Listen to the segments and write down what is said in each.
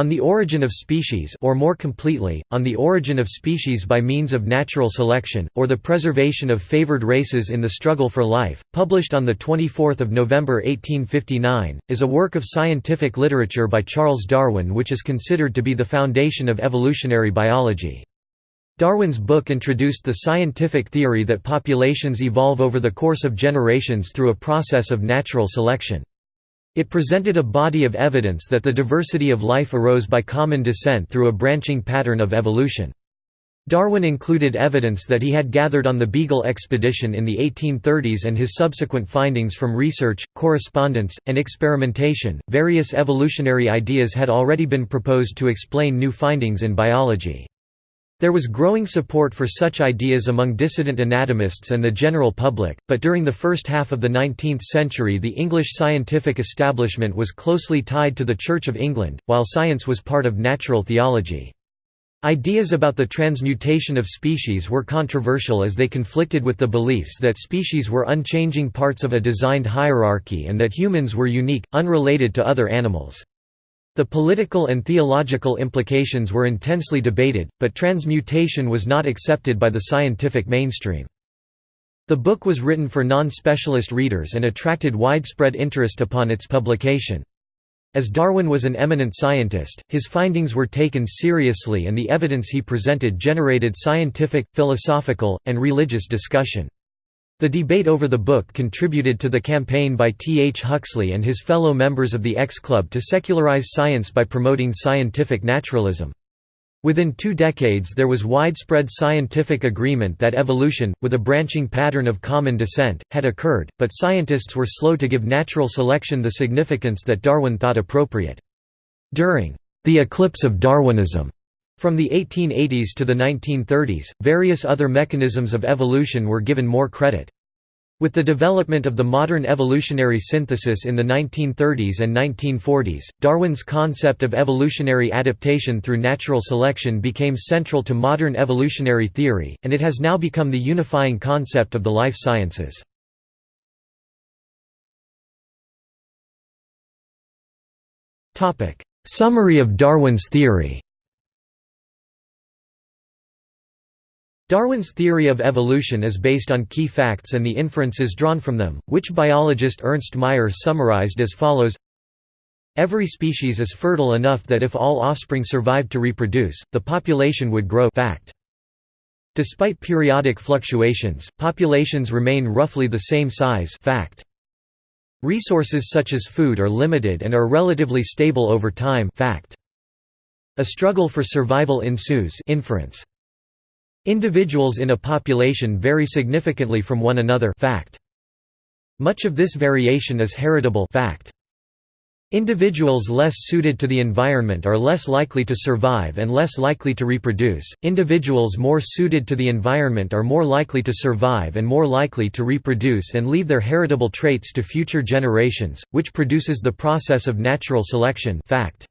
On the Origin of Species or more completely, On the Origin of Species by Means of Natural Selection, or the Preservation of Favored Races in the Struggle for Life, published on 24 November 1859, is a work of scientific literature by Charles Darwin which is considered to be the foundation of evolutionary biology. Darwin's book introduced the scientific theory that populations evolve over the course of generations through a process of natural selection. It presented a body of evidence that the diversity of life arose by common descent through a branching pattern of evolution. Darwin included evidence that he had gathered on the Beagle expedition in the 1830s and his subsequent findings from research, correspondence, and experimentation. Various evolutionary ideas had already been proposed to explain new findings in biology. There was growing support for such ideas among dissident anatomists and the general public, but during the first half of the 19th century the English scientific establishment was closely tied to the Church of England, while science was part of natural theology. Ideas about the transmutation of species were controversial as they conflicted with the beliefs that species were unchanging parts of a designed hierarchy and that humans were unique, unrelated to other animals. The political and theological implications were intensely debated, but transmutation was not accepted by the scientific mainstream. The book was written for non-specialist readers and attracted widespread interest upon its publication. As Darwin was an eminent scientist, his findings were taken seriously and the evidence he presented generated scientific, philosophical, and religious discussion. The debate over the book contributed to the campaign by T. H. Huxley and his fellow members of the X Club to secularize science by promoting scientific naturalism. Within two decades there was widespread scientific agreement that evolution, with a branching pattern of common descent, had occurred, but scientists were slow to give natural selection the significance that Darwin thought appropriate. During the eclipse of Darwinism, from the 1880s to the 1930s, various other mechanisms of evolution were given more credit. With the development of the modern evolutionary synthesis in the 1930s and 1940s, Darwin's concept of evolutionary adaptation through natural selection became central to modern evolutionary theory, and it has now become the unifying concept of the life sciences. Summary of Darwin's theory Darwin's theory of evolution is based on key facts and the inferences drawn from them, which biologist Ernst Mayr summarized as follows Every species is fertile enough that if all offspring survived to reproduce, the population would grow fact. Despite periodic fluctuations, populations remain roughly the same size fact. Resources such as food are limited and are relatively stable over time fact. A struggle for survival ensues inference. Individuals in a population vary significantly from one another fact. Much of this variation is heritable fact. Individuals less suited to the environment are less likely to survive and less likely to reproduce. Individuals more suited to the environment are more likely to survive and more likely to reproduce and leave their heritable traits to future generations, which produces the process of natural selection fact.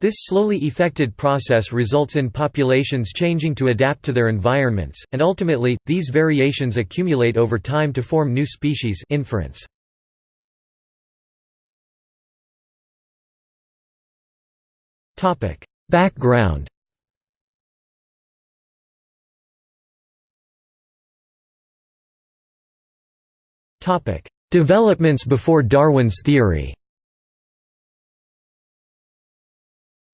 This slowly effected process results in populations changing to adapt to their environments, and ultimately, these variations accumulate over time to form new species inference. Background Developments before Darwin's theory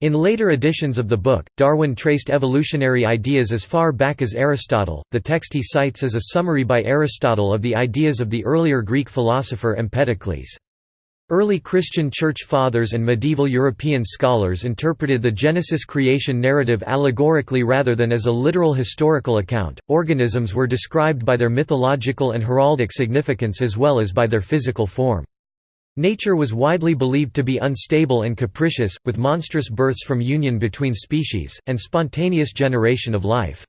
In later editions of the book, Darwin traced evolutionary ideas as far back as Aristotle. The text he cites is a summary by Aristotle of the ideas of the earlier Greek philosopher Empedocles. Early Christian Church Fathers and medieval European scholars interpreted the Genesis creation narrative allegorically rather than as a literal historical account. Organisms were described by their mythological and heraldic significance as well as by their physical form. Nature was widely believed to be unstable and capricious, with monstrous births from union between species, and spontaneous generation of life.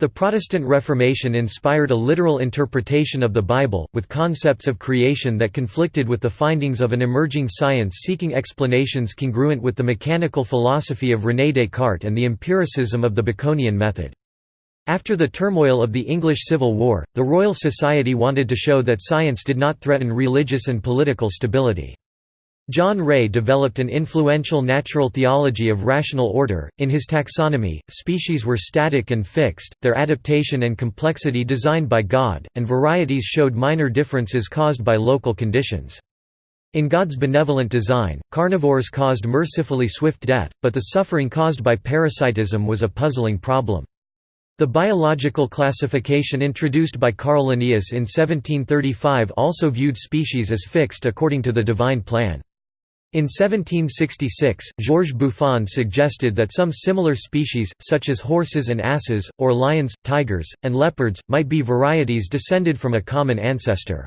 The Protestant Reformation inspired a literal interpretation of the Bible, with concepts of creation that conflicted with the findings of an emerging science seeking explanations congruent with the mechanical philosophy of René Descartes and the empiricism of the Baconian method. After the turmoil of the English Civil War, the Royal Society wanted to show that science did not threaten religious and political stability. John Ray developed an influential natural theology of rational order. In his taxonomy, species were static and fixed, their adaptation and complexity designed by God, and varieties showed minor differences caused by local conditions. In God's benevolent design, carnivores caused mercifully swift death, but the suffering caused by parasitism was a puzzling problem. The biological classification introduced by Carl Linnaeus in 1735 also viewed species as fixed according to the divine plan. In 1766, Georges Buffon suggested that some similar species, such as horses and asses, or lions, tigers, and leopards, might be varieties descended from a common ancestor.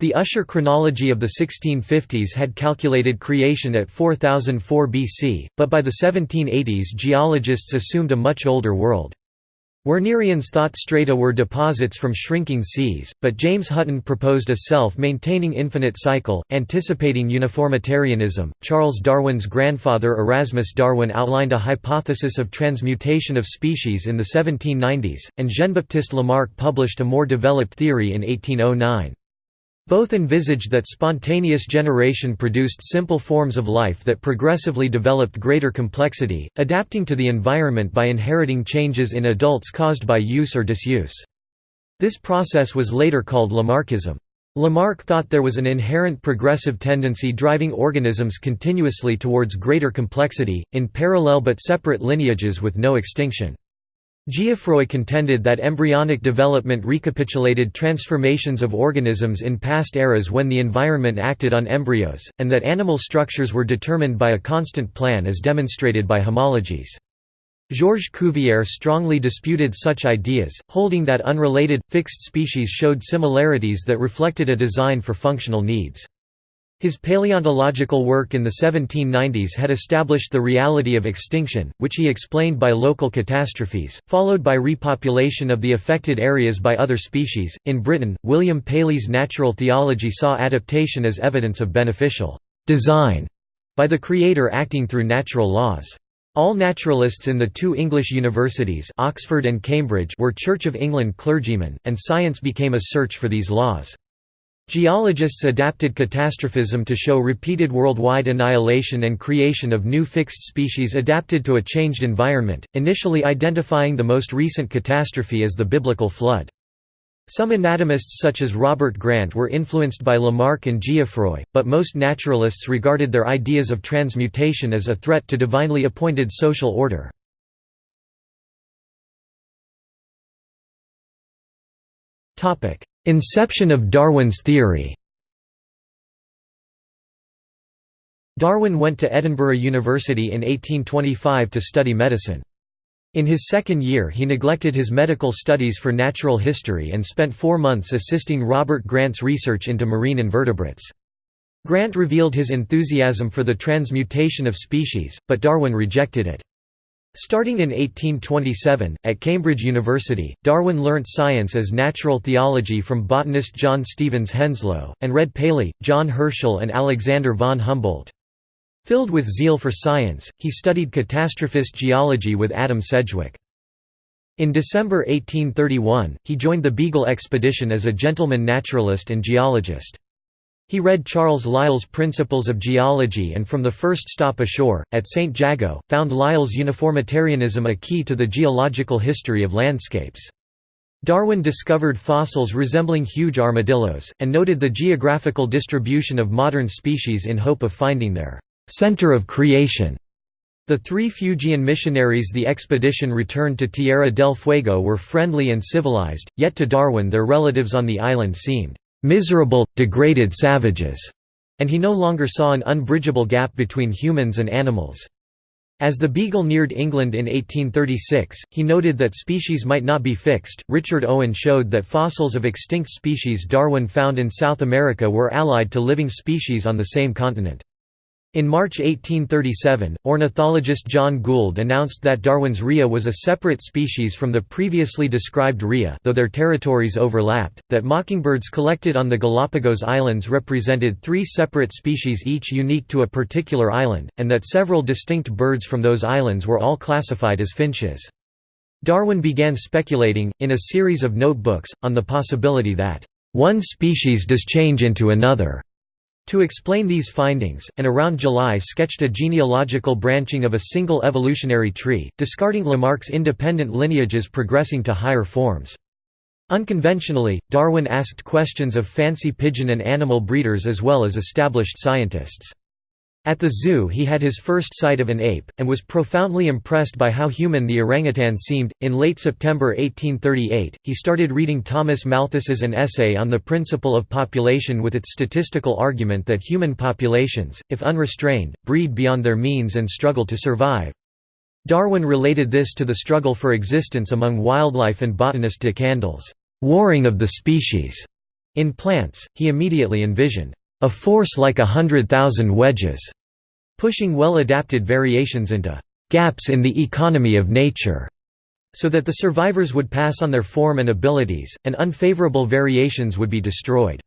The Ussher chronology of the 1650s had calculated creation at 4004 BC, but by the 1780s geologists assumed a much older world. Wernerians thought strata were deposits from shrinking seas, but James Hutton proposed a self-maintaining infinite cycle, anticipating uniformitarianism. Charles Darwin's grandfather Erasmus Darwin outlined a hypothesis of transmutation of species in the 1790s, and Jean-Baptiste Lamarck published a more developed theory in 1809. Both envisaged that spontaneous generation produced simple forms of life that progressively developed greater complexity, adapting to the environment by inheriting changes in adults caused by use or disuse. This process was later called Lamarckism. Lamarck thought there was an inherent progressive tendency driving organisms continuously towards greater complexity, in parallel but separate lineages with no extinction. Geoffroy contended that embryonic development recapitulated transformations of organisms in past eras when the environment acted on embryos, and that animal structures were determined by a constant plan as demonstrated by homologies. Georges Cuvier strongly disputed such ideas, holding that unrelated, fixed species showed similarities that reflected a design for functional needs. His paleontological work in the 1790s had established the reality of extinction, which he explained by local catastrophes, followed by repopulation of the affected areas by other species. In Britain, William Paley's natural theology saw adaptation as evidence of beneficial design by the Creator acting through natural laws. All naturalists in the two English universities Oxford and Cambridge were Church of England clergymen, and science became a search for these laws. Geologists adapted catastrophism to show repeated worldwide annihilation and creation of new fixed species adapted to a changed environment, initially identifying the most recent catastrophe as the biblical flood. Some anatomists such as Robert Grant were influenced by Lamarck and Geoffroy, but most naturalists regarded their ideas of transmutation as a threat to divinely appointed social order. Inception of Darwin's theory Darwin went to Edinburgh University in 1825 to study medicine. In his second year he neglected his medical studies for natural history and spent four months assisting Robert Grant's research into marine invertebrates. Grant revealed his enthusiasm for the transmutation of species, but Darwin rejected it. Starting in 1827, at Cambridge University, Darwin learnt science as natural theology from botanist John Stevens Henslow, and read Paley, John Herschel and Alexander von Humboldt. Filled with zeal for science, he studied catastrophist geology with Adam Sedgwick. In December 1831, he joined the Beagle expedition as a gentleman naturalist and geologist. He read Charles Lyell's Principles of Geology and from the first stop ashore, at St. Jago, found Lyell's uniformitarianism a key to the geological history of landscapes. Darwin discovered fossils resembling huge armadillos, and noted the geographical distribution of modern species in hope of finding their «center of creation». The three Fuegian missionaries the expedition returned to Tierra del Fuego were friendly and civilized, yet to Darwin their relatives on the island seemed miserable, degraded savages, and he no longer saw an unbridgeable gap between humans and animals. As the Beagle neared England in 1836, he noted that species might not be fixed. Richard Owen showed that fossils of extinct species Darwin found in South America were allied to living species on the same continent. In March 1837, ornithologist John Gould announced that Darwin's rhea was a separate species from the previously described rhea though their territories overlapped, that mockingbirds collected on the Galapagos Islands represented three separate species each unique to a particular island, and that several distinct birds from those islands were all classified as finches. Darwin began speculating, in a series of notebooks, on the possibility that, "...one species does change into another." To explain these findings, and around July sketched a genealogical branching of a single evolutionary tree, discarding Lamarck's independent lineages progressing to higher forms. Unconventionally, Darwin asked questions of fancy pigeon and animal breeders as well as established scientists. At the zoo he had his first sight of an ape, and was profoundly impressed by how human the orangutan seemed. In late September 1838, he started reading Thomas Malthus's An Essay on the Principle of Population with its statistical argument that human populations, if unrestrained, breed beyond their means and struggle to survive. Darwin related this to the struggle for existence among wildlife and botanist de Candolles's warring of the species. In plants, he immediately envisioned a force like a hundred thousand wedges, pushing well-adapted variations into gaps in the economy of nature, so that the survivors would pass on their form and abilities, and unfavorable variations would be destroyed.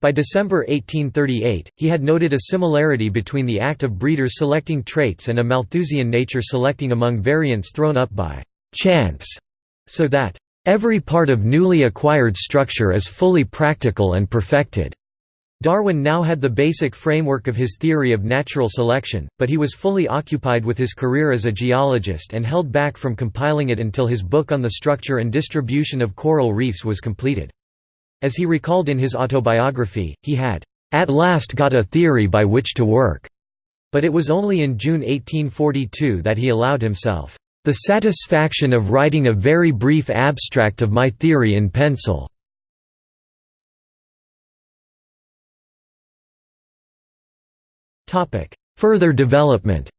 By December 1838, he had noted a similarity between the act of breeders selecting traits and a Malthusian nature selecting among variants thrown up by chance, so that every part of newly acquired structure is fully practical and perfected. Darwin now had the basic framework of his theory of natural selection, but he was fully occupied with his career as a geologist and held back from compiling it until his book on the structure and distribution of coral reefs was completed. As he recalled in his autobiography, he had, "...at last got a theory by which to work." But it was only in June 1842 that he allowed himself, "...the satisfaction of writing a very brief abstract of my theory in pencil." Further development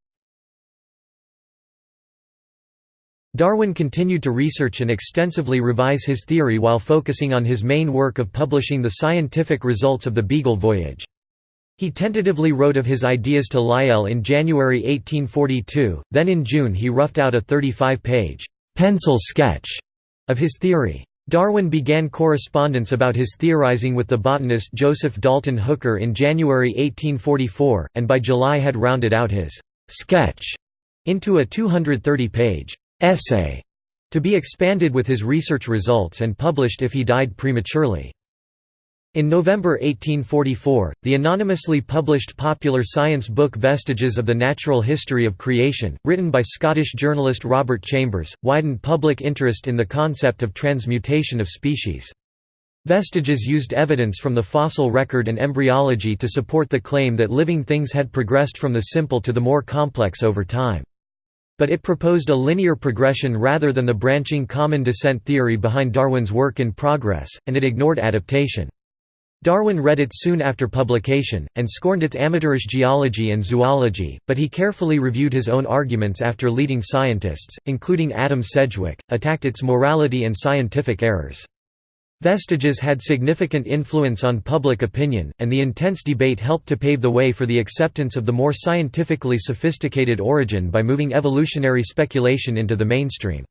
Darwin continued to research and extensively revise his theory while focusing on his main work of publishing the scientific results of the Beagle voyage. He tentatively wrote of his ideas to Lyell in January 1842, then in June he roughed out a 35-page pencil sketch of his theory. Darwin began correspondence about his theorizing with the botanist Joseph Dalton Hooker in January 1844, and by July had rounded out his «sketch» into a 230-page «essay» to be expanded with his research results and published if he died prematurely. In November 1844, the anonymously published popular science book Vestiges of the Natural History of Creation, written by Scottish journalist Robert Chambers, widened public interest in the concept of transmutation of species. Vestiges used evidence from the fossil record and embryology to support the claim that living things had progressed from the simple to the more complex over time. But it proposed a linear progression rather than the branching common descent theory behind Darwin's work in progress, and it ignored adaptation. Darwin read it soon after publication, and scorned its amateurish geology and zoology, but he carefully reviewed his own arguments after leading scientists, including Adam Sedgwick, attacked its morality and scientific errors. Vestiges had significant influence on public opinion, and the intense debate helped to pave the way for the acceptance of the more scientifically sophisticated origin by moving evolutionary speculation into the mainstream.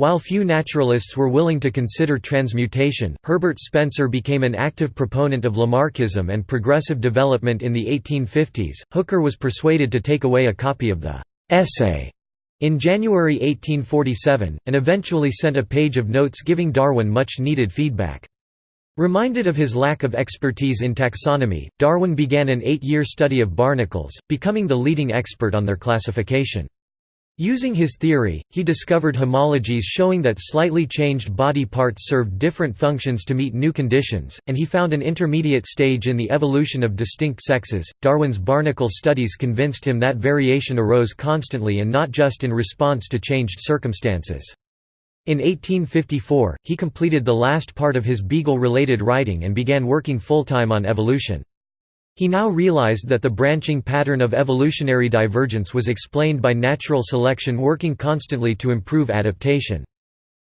While few naturalists were willing to consider transmutation, Herbert Spencer became an active proponent of Lamarckism and progressive development in the 1850s. Hooker was persuaded to take away a copy of the essay in January 1847, and eventually sent a page of notes giving Darwin much needed feedback. Reminded of his lack of expertise in taxonomy, Darwin began an eight-year study of barnacles, becoming the leading expert on their classification. Using his theory, he discovered homologies showing that slightly changed body parts served different functions to meet new conditions, and he found an intermediate stage in the evolution of distinct sexes. Darwin's barnacle studies convinced him that variation arose constantly and not just in response to changed circumstances. In 1854, he completed the last part of his Beagle-related writing and began working full-time on evolution. He now realized that the branching pattern of evolutionary divergence was explained by natural selection working constantly to improve adaptation.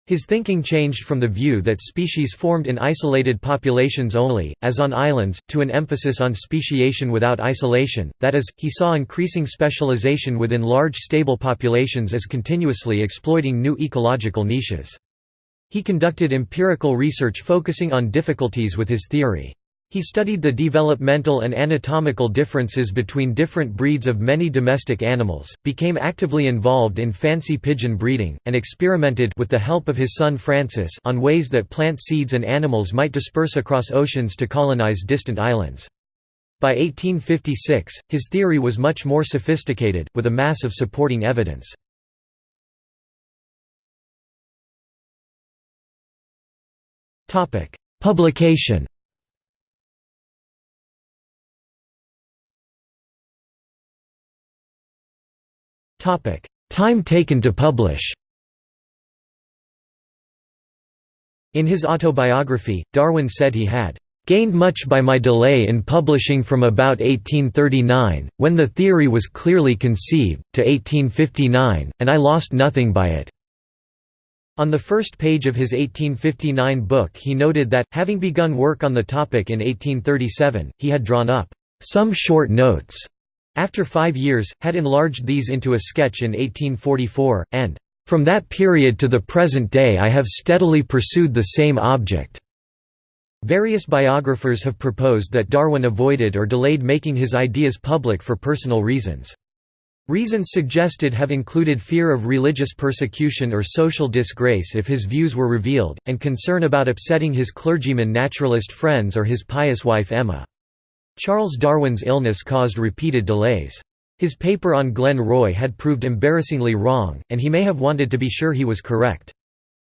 His thinking changed from the view that species formed in isolated populations only, as on islands, to an emphasis on speciation without isolation, that is, he saw increasing specialization within large stable populations as continuously exploiting new ecological niches. He conducted empirical research focusing on difficulties with his theory. He studied the developmental and anatomical differences between different breeds of many domestic animals, became actively involved in fancy pigeon breeding, and experimented with the help of his son Francis on ways that plant seeds and animals might disperse across oceans to colonize distant islands. By 1856, his theory was much more sophisticated, with a mass of supporting evidence. Publication Time taken to publish In his autobiography, Darwin said he had gained much by my delay in publishing from about 1839, when the theory was clearly conceived, to 1859, and I lost nothing by it. On the first page of his 1859 book he noted that, having begun work on the topic in 1837, he had drawn up some short notes. After five years, had enlarged these into a sketch in 1844, and, "...from that period to the present day I have steadily pursued the same object." Various biographers have proposed that Darwin avoided or delayed making his ideas public for personal reasons. Reasons suggested have included fear of religious persecution or social disgrace if his views were revealed, and concern about upsetting his clergyman naturalist friends or his pious wife Emma. Charles Darwin's illness caused repeated delays. His paper on Glen Roy had proved embarrassingly wrong, and he may have wanted to be sure he was correct.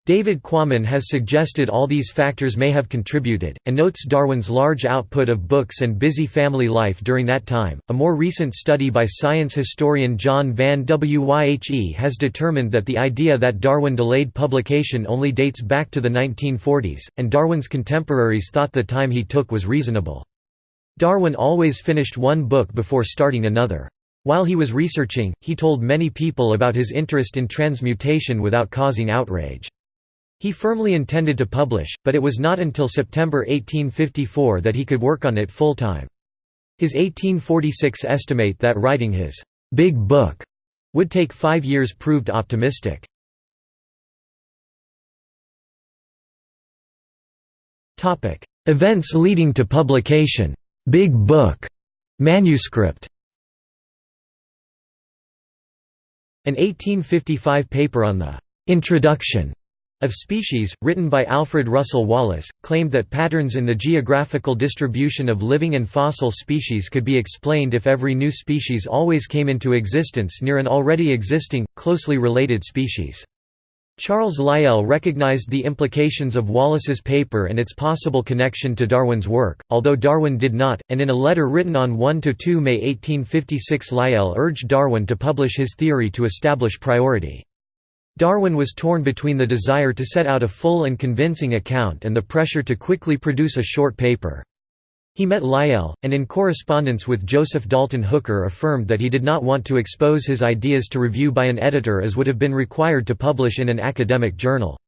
David Quammen has suggested all these factors may have contributed, and notes Darwin's large output of books and busy family life during that time. A more recent study by science historian John Van Wyhe has determined that the idea that Darwin delayed publication only dates back to the 1940s, and Darwin's contemporaries thought the time he took was reasonable. Darwin always finished one book before starting another. While he was researching, he told many people about his interest in transmutation without causing outrage. He firmly intended to publish, but it was not until September 1854 that he could work on it full-time. His 1846 estimate that writing his «big book» would take five years proved optimistic. Events leading to publication «Big Book» manuscript An 1855 paper on the «Introduction» of Species, written by Alfred Russel Wallace, claimed that patterns in the geographical distribution of living and fossil species could be explained if every new species always came into existence near an already existing, closely related species. Charles Lyell recognized the implications of Wallace's paper and its possible connection to Darwin's work, although Darwin did not, and in a letter written on 1–2 May 1856 Lyell urged Darwin to publish his theory to establish priority. Darwin was torn between the desire to set out a full and convincing account and the pressure to quickly produce a short paper. He met Lyell, and in correspondence with Joseph Dalton Hooker affirmed that he did not want to expose his ideas to review by an editor as would have been required to publish in an academic journal.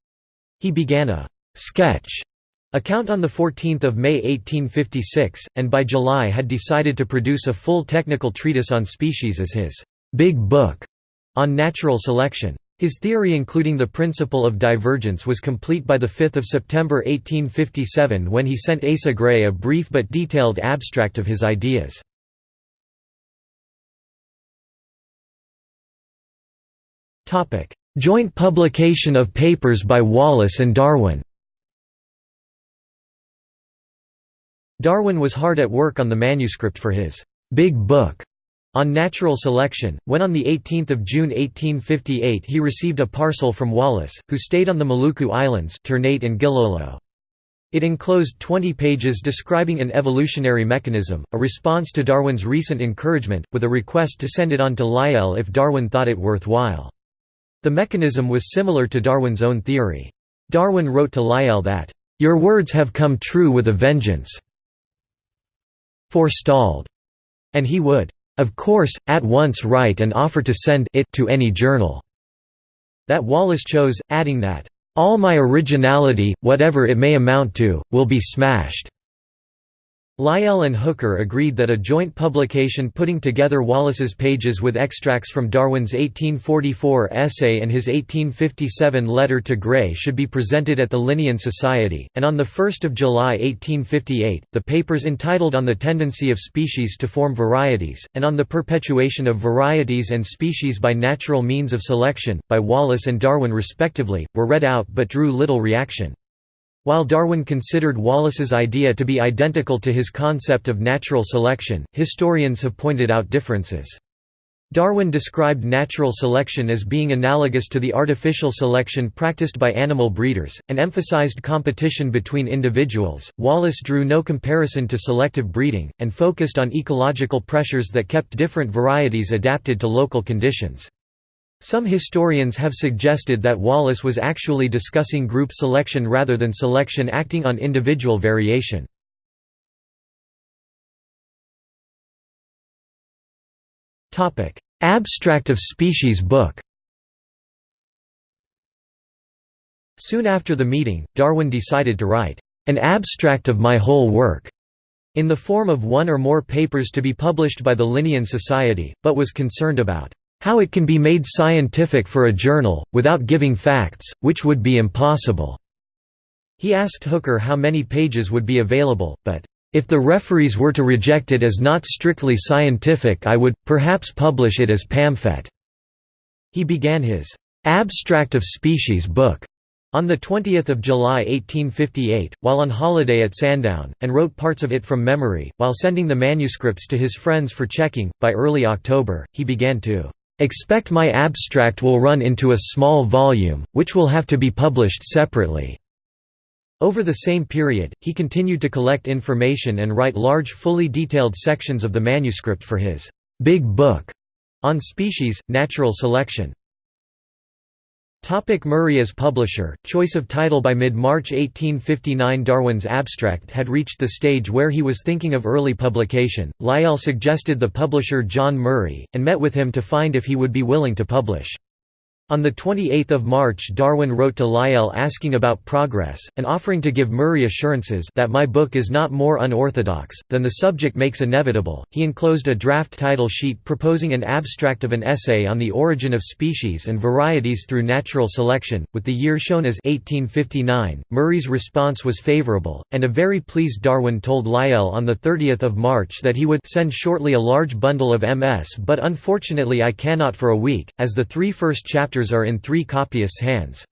He began a «sketch» account on 14 May 1856, and by July had decided to produce a full technical treatise on species as his «big book» on natural selection. His theory including the principle of divergence was complete by 5 September 1857 when he sent Asa Gray a brief but detailed abstract of his ideas. Joint publication of papers by Wallace and Darwin Darwin was hard at work on the manuscript for his «Big Book» On natural selection, when on 18 June 1858 he received a parcel from Wallace, who stayed on the Maluku Islands Ternate and Gilolo. It enclosed 20 pages describing an evolutionary mechanism, a response to Darwin's recent encouragement, with a request to send it on to Lyell if Darwin thought it worthwhile. The mechanism was similar to Darwin's own theory. Darwin wrote to Lyell that, "...your words have come true with a vengeance forestalled," and he would of course, at once write and offer to send it to any journal." That Wallace chose, adding that, "...all my originality, whatever it may amount to, will be smashed." Lyell and Hooker agreed that a joint publication putting together Wallace's pages with extracts from Darwin's 1844 essay and his 1857 letter to Gray should be presented at the Linnean Society, and on 1 July 1858, the papers entitled On the Tendency of Species to Form Varieties, and On the Perpetuation of Varieties and Species by Natural Means of Selection, by Wallace and Darwin respectively, were read out but drew little reaction. While Darwin considered Wallace's idea to be identical to his concept of natural selection, historians have pointed out differences. Darwin described natural selection as being analogous to the artificial selection practiced by animal breeders, and emphasized competition between individuals. Wallace drew no comparison to selective breeding, and focused on ecological pressures that kept different varieties adapted to local conditions. Some historians have suggested that Wallace was actually discussing group selection rather than selection acting on individual variation. Abstract of Species book Soon after the meeting, Darwin decided to write, "...an abstract of my whole work", in the form of one or more papers to be published by the Linnean Society, but was concerned about how it can be made scientific for a journal, without giving facts, which would be impossible." He asked Hooker how many pages would be available, but, "...if the referees were to reject it as not strictly scientific I would, perhaps publish it as pamphlet." He began his "'Abstract of Species' book' on 20 July 1858, while on holiday at Sandown, and wrote parts of it from memory, while sending the manuscripts to his friends for checking. By early October, he began to Expect my abstract will run into a small volume, which will have to be published separately." Over the same period, he continued to collect information and write large fully detailed sections of the manuscript for his «Big Book» on species, natural selection. Topic Murray as publisher, choice of title By mid-March 1859 Darwin's abstract had reached the stage where he was thinking of early publication. Lyell suggested the publisher John Murray, and met with him to find if he would be willing to publish. On 28 March Darwin wrote to Lyell asking about progress, and offering to give Murray assurances that my book is not more unorthodox, than the subject makes inevitable. He enclosed a draft title sheet proposing an abstract of an essay on the origin of species and varieties through natural selection, with the year shown as 1859. Murray's response was favourable, and a very pleased Darwin told Lyell on 30 March that he would send shortly a large bundle of MS but unfortunately I cannot for a week, as the three first chapters are in three copyists' hands.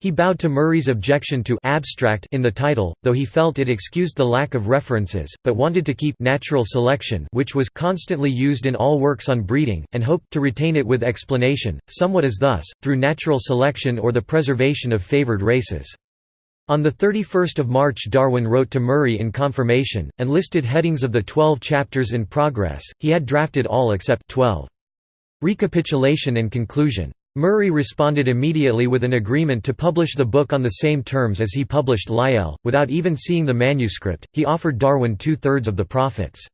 He bowed to Murray's objection to abstract in the title, though he felt it excused the lack of references, but wanted to keep natural selection which was constantly used in all works on breeding, and hoped to retain it with explanation, somewhat as thus, through natural selection or the preservation of favored races. On 31 March Darwin wrote to Murray in confirmation, and listed headings of the twelve chapters in progress, he had drafted all except 12. Recapitulation and conclusion Murray responded immediately with an agreement to publish the book on the same terms as he published Lyell. Without even seeing the manuscript, he offered Darwin two thirds of the profits.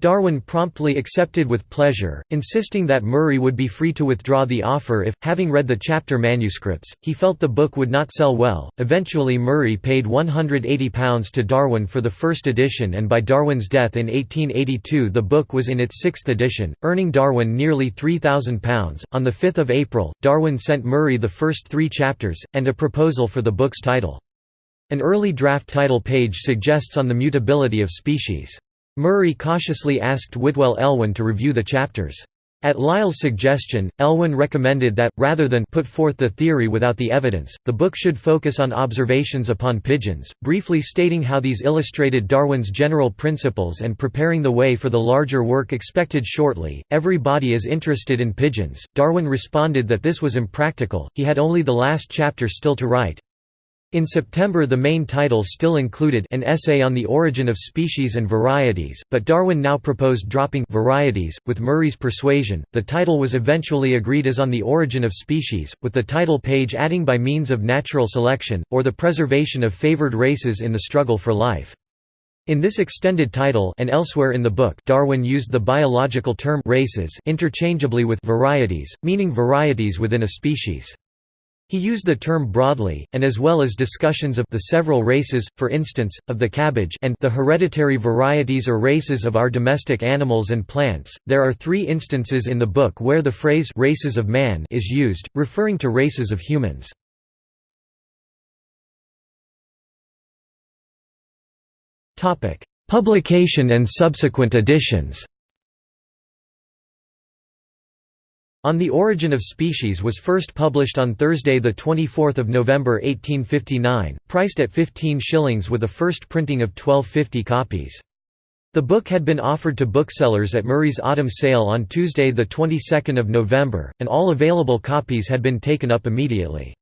Darwin promptly accepted with pleasure, insisting that Murray would be free to withdraw the offer if, having read the chapter manuscripts, he felt the book would not sell well. Eventually, Murray paid £180 to Darwin for the first edition, and by Darwin's death in 1882, the book was in its sixth edition, earning Darwin nearly £3,000. On 5 April, Darwin sent Murray the first three chapters, and a proposal for the book's title. An early draft title page suggests on the mutability of species. Murray cautiously asked Whitwell Elwin to review the chapters. At Lyell's suggestion, Elwin recommended that, rather than put forth the theory without the evidence, the book should focus on observations upon pigeons, briefly stating how these illustrated Darwin's general principles and preparing the way for the larger work expected shortly. Everybody is interested in pigeons. Darwin responded that this was impractical, he had only the last chapter still to write, in September the main title still included an essay on the origin of species and varieties, but Darwin now proposed dropping varieties. With Murray's persuasion, the title was eventually agreed as On the Origin of Species, with the title page adding by means of natural selection, or the preservation of favored races in the struggle for life. In this extended title and elsewhere in the book Darwin used the biological term races interchangeably with varieties, meaning varieties within a species. He used the term broadly, and as well as discussions of the several races, for instance, of the cabbage and the hereditary varieties or races of our domestic animals and plants. There are three instances in the book where the phrase races of man is used, referring to races of humans. Publication and subsequent editions On the Origin of Species was first published on Thursday 24 November 1859, priced at 15 shillings with a first printing of 1250 copies. The book had been offered to booksellers at Murray's autumn sale on Tuesday the 22nd of November, and all available copies had been taken up immediately.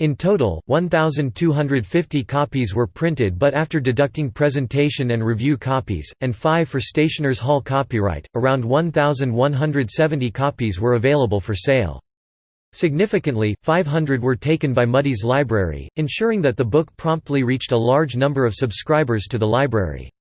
In total, 1,250 copies were printed but after deducting presentation and review copies, and five for Stationers' Hall copyright, around 1,170 copies were available for sale. Significantly, 500 were taken by Mudie's Library, ensuring that the book promptly reached a large number of subscribers to the library.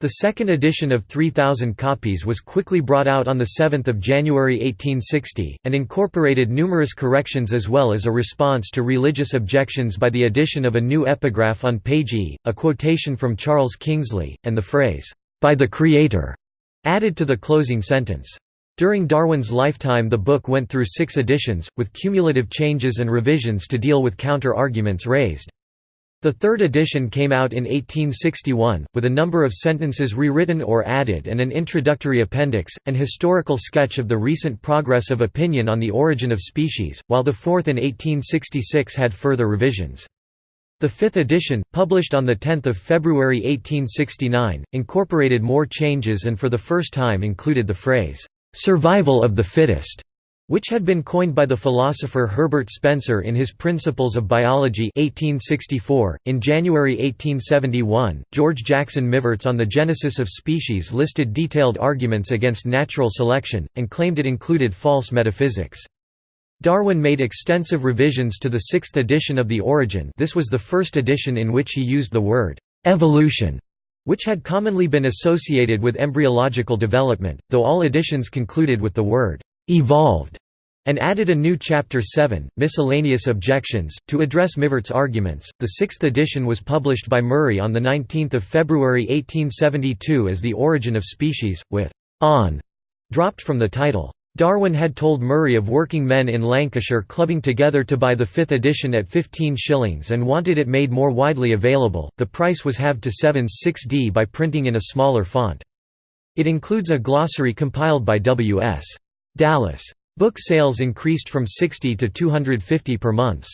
The second edition of 3,000 copies was quickly brought out on 7 January 1860, and incorporated numerous corrections as well as a response to religious objections by the addition of a new epigraph on page E, a quotation from Charles Kingsley, and the phrase, "'By the Creator' added to the closing sentence. During Darwin's lifetime the book went through six editions, with cumulative changes and revisions to deal with counter-arguments raised. The third edition came out in 1861, with a number of sentences rewritten or added and an introductory appendix, an historical sketch of the recent progress of opinion on the origin of species, while the fourth in 1866 had further revisions. The fifth edition, published on 10 February 1869, incorporated more changes and for the first time included the phrase, "'survival of the fittest' which had been coined by the philosopher Herbert Spencer in his Principles of Biology 1864. .In January 1871, George Jackson Mivarts on the Genesis of Species listed detailed arguments against natural selection, and claimed it included false metaphysics. Darwin made extensive revisions to the sixth edition of The Origin this was the first edition in which he used the word «evolution», which had commonly been associated with embryological development, though all editions concluded with the word evolved and added a new Chapter 7, Miscellaneous Objections, to address Mivart's arguments. The sixth edition was published by Murray on 19 February 1872 as The Origin of Species, with on dropped from the title. Darwin had told Murray of working men in Lancashire clubbing together to buy the fifth edition at 15 shillings and wanted it made more widely available. The price was halved to 7s 6d by printing in a smaller font. It includes a glossary compiled by W.S. Dallas. Book sales increased from 60 to 250 per month.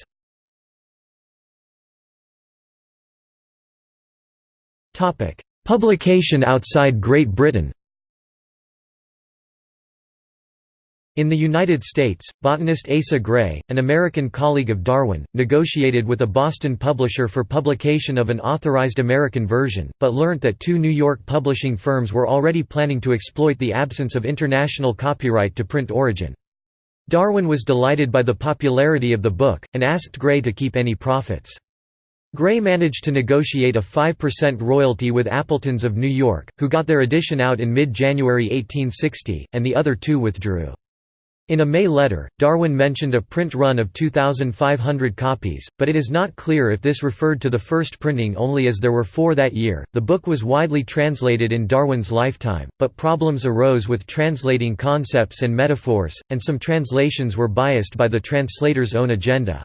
Publication outside Great Britain In the United States, botanist Asa Gray, an American colleague of Darwin, negotiated with a Boston publisher for publication of an authorized American version, but learnt that two New York publishing firms were already planning to exploit the absence of international copyright to print origin. Darwin was delighted by the popularity of the book, and asked Gray to keep any profits. Gray managed to negotiate a 5% royalty with Appletons of New York, who got their edition out in mid-January 1860, and the other two withdrew. In a May letter, Darwin mentioned a print run of 2,500 copies, but it is not clear if this referred to the first printing only as there were four that year. The book was widely translated in Darwin's lifetime, but problems arose with translating concepts and metaphors, and some translations were biased by the translator's own agenda.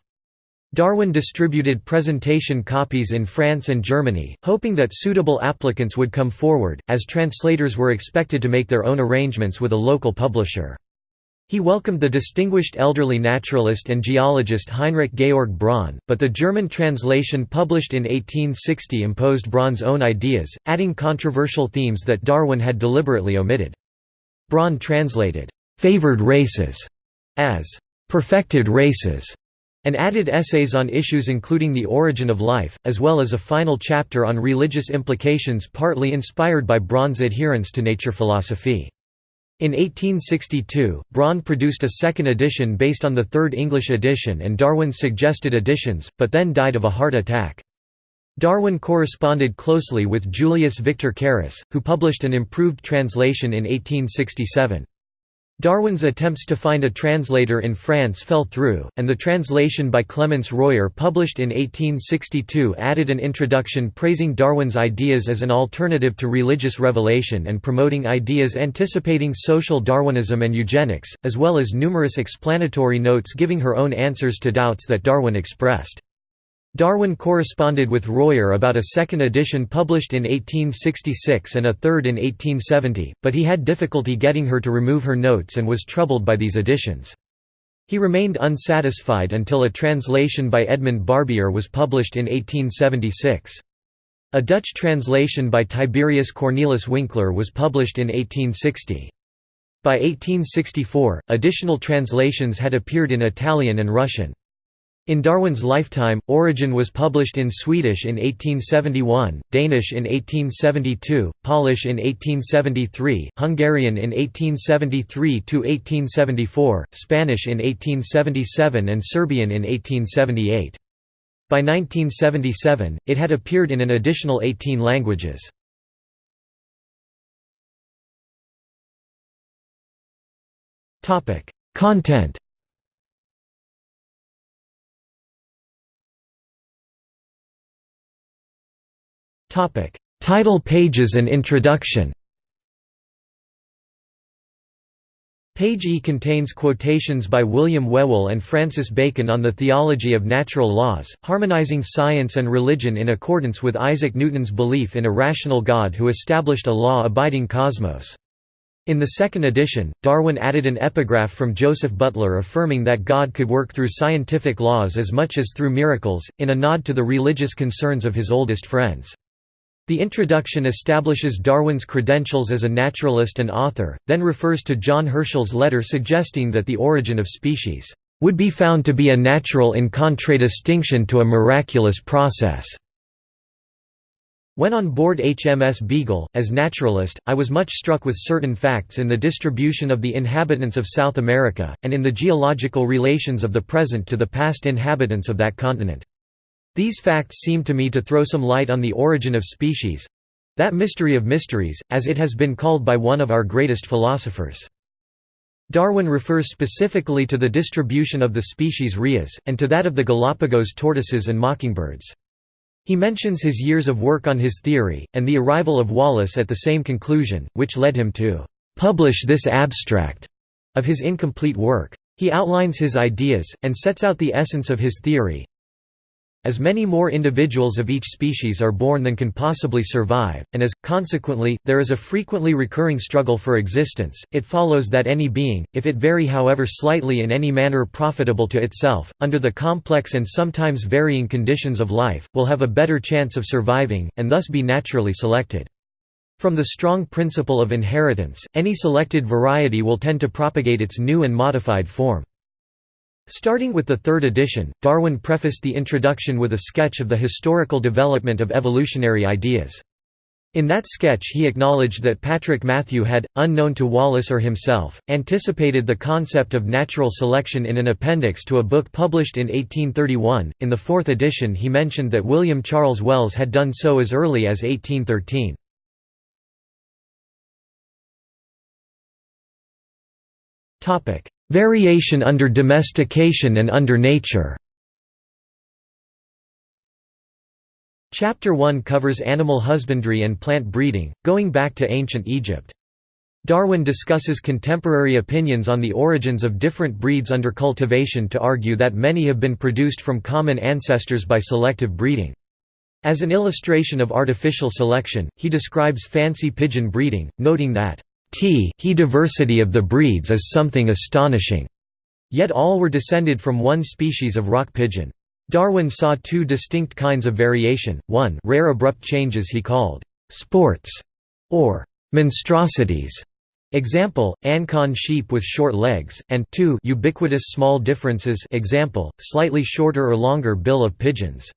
Darwin distributed presentation copies in France and Germany, hoping that suitable applicants would come forward, as translators were expected to make their own arrangements with a local publisher. He welcomed the distinguished elderly naturalist and geologist Heinrich Georg Bronn, but the German translation published in 1860 imposed Bronn's own ideas, adding controversial themes that Darwin had deliberately omitted. Bronn translated, "'favored races' as "'perfected races' and added essays on issues including the origin of life, as well as a final chapter on religious implications partly inspired by Bronn's adherence to nature philosophy. In 1862, Bronn produced a second edition based on the third English edition and Darwin's suggested additions, but then died of a heart attack. Darwin corresponded closely with Julius Victor Carus, who published an improved translation in 1867. Darwin's attempts to find a translator in France fell through, and the translation by Clémence Royer published in 1862 added an introduction praising Darwin's ideas as an alternative to religious revelation and promoting ideas anticipating social Darwinism and eugenics, as well as numerous explanatory notes giving her own answers to doubts that Darwin expressed. Darwin corresponded with Royer about a second edition published in 1866 and a third in 1870, but he had difficulty getting her to remove her notes and was troubled by these editions. He remained unsatisfied until a translation by Edmund Barbier was published in 1876. A Dutch translation by Tiberius Cornelis Winkler was published in 1860. By 1864, additional translations had appeared in Italian and Russian. In Darwin's lifetime, Origin was published in Swedish in 1871, Danish in 1872, Polish in 1873, Hungarian in 1873 to 1874, Spanish in 1877 and Serbian in 1878. By 1977, it had appeared in an additional 18 languages. Content Topic: Title pages and introduction. Page E contains quotations by William Whewell and Francis Bacon on the theology of natural laws, harmonizing science and religion in accordance with Isaac Newton's belief in a rational God who established a law-abiding cosmos. In the second edition, Darwin added an epigraph from Joseph Butler affirming that God could work through scientific laws as much as through miracles, in a nod to the religious concerns of his oldest friends. The introduction establishes Darwin's credentials as a naturalist and author, then refers to John Herschel's letter suggesting that the origin of species would be found to be a natural in contradistinction to a miraculous process. When on board HMS Beagle, as naturalist, I was much struck with certain facts in the distribution of the inhabitants of South America, and in the geological relations of the present to the past inhabitants of that continent. These facts seem to me to throw some light on the origin of species—that mystery of mysteries, as it has been called by one of our greatest philosophers. Darwin refers specifically to the distribution of the species Rheas, and to that of the Galapagos tortoises and mockingbirds. He mentions his years of work on his theory, and the arrival of Wallace at the same conclusion, which led him to "...publish this abstract," of his incomplete work. He outlines his ideas, and sets out the essence of his theory, as many more individuals of each species are born than can possibly survive, and as, consequently, there is a frequently recurring struggle for existence, it follows that any being, if it vary however slightly in any manner profitable to itself, under the complex and sometimes varying conditions of life, will have a better chance of surviving, and thus be naturally selected. From the strong principle of inheritance, any selected variety will tend to propagate its new and modified form. Starting with the third edition, Darwin prefaced the introduction with a sketch of the historical development of evolutionary ideas. In that sketch he acknowledged that Patrick Matthew had, unknown to Wallace or himself, anticipated the concept of natural selection in an appendix to a book published in 1831. In the fourth edition he mentioned that William Charles Wells had done so as early as 1813. Variation under domestication and under nature Chapter 1 covers animal husbandry and plant breeding, going back to ancient Egypt. Darwin discusses contemporary opinions on the origins of different breeds under cultivation to argue that many have been produced from common ancestors by selective breeding. As an illustration of artificial selection, he describes fancy pigeon breeding, noting that T he diversity of the breeds is something astonishing. Yet all were descended from one species of rock pigeon. Darwin saw two distinct kinds of variation, one rare abrupt changes he called «sports» or «monstrosities» Example, Ancon sheep with short legs, and 2 ubiquitous small differences example, slightly shorter or longer bill of pigeons.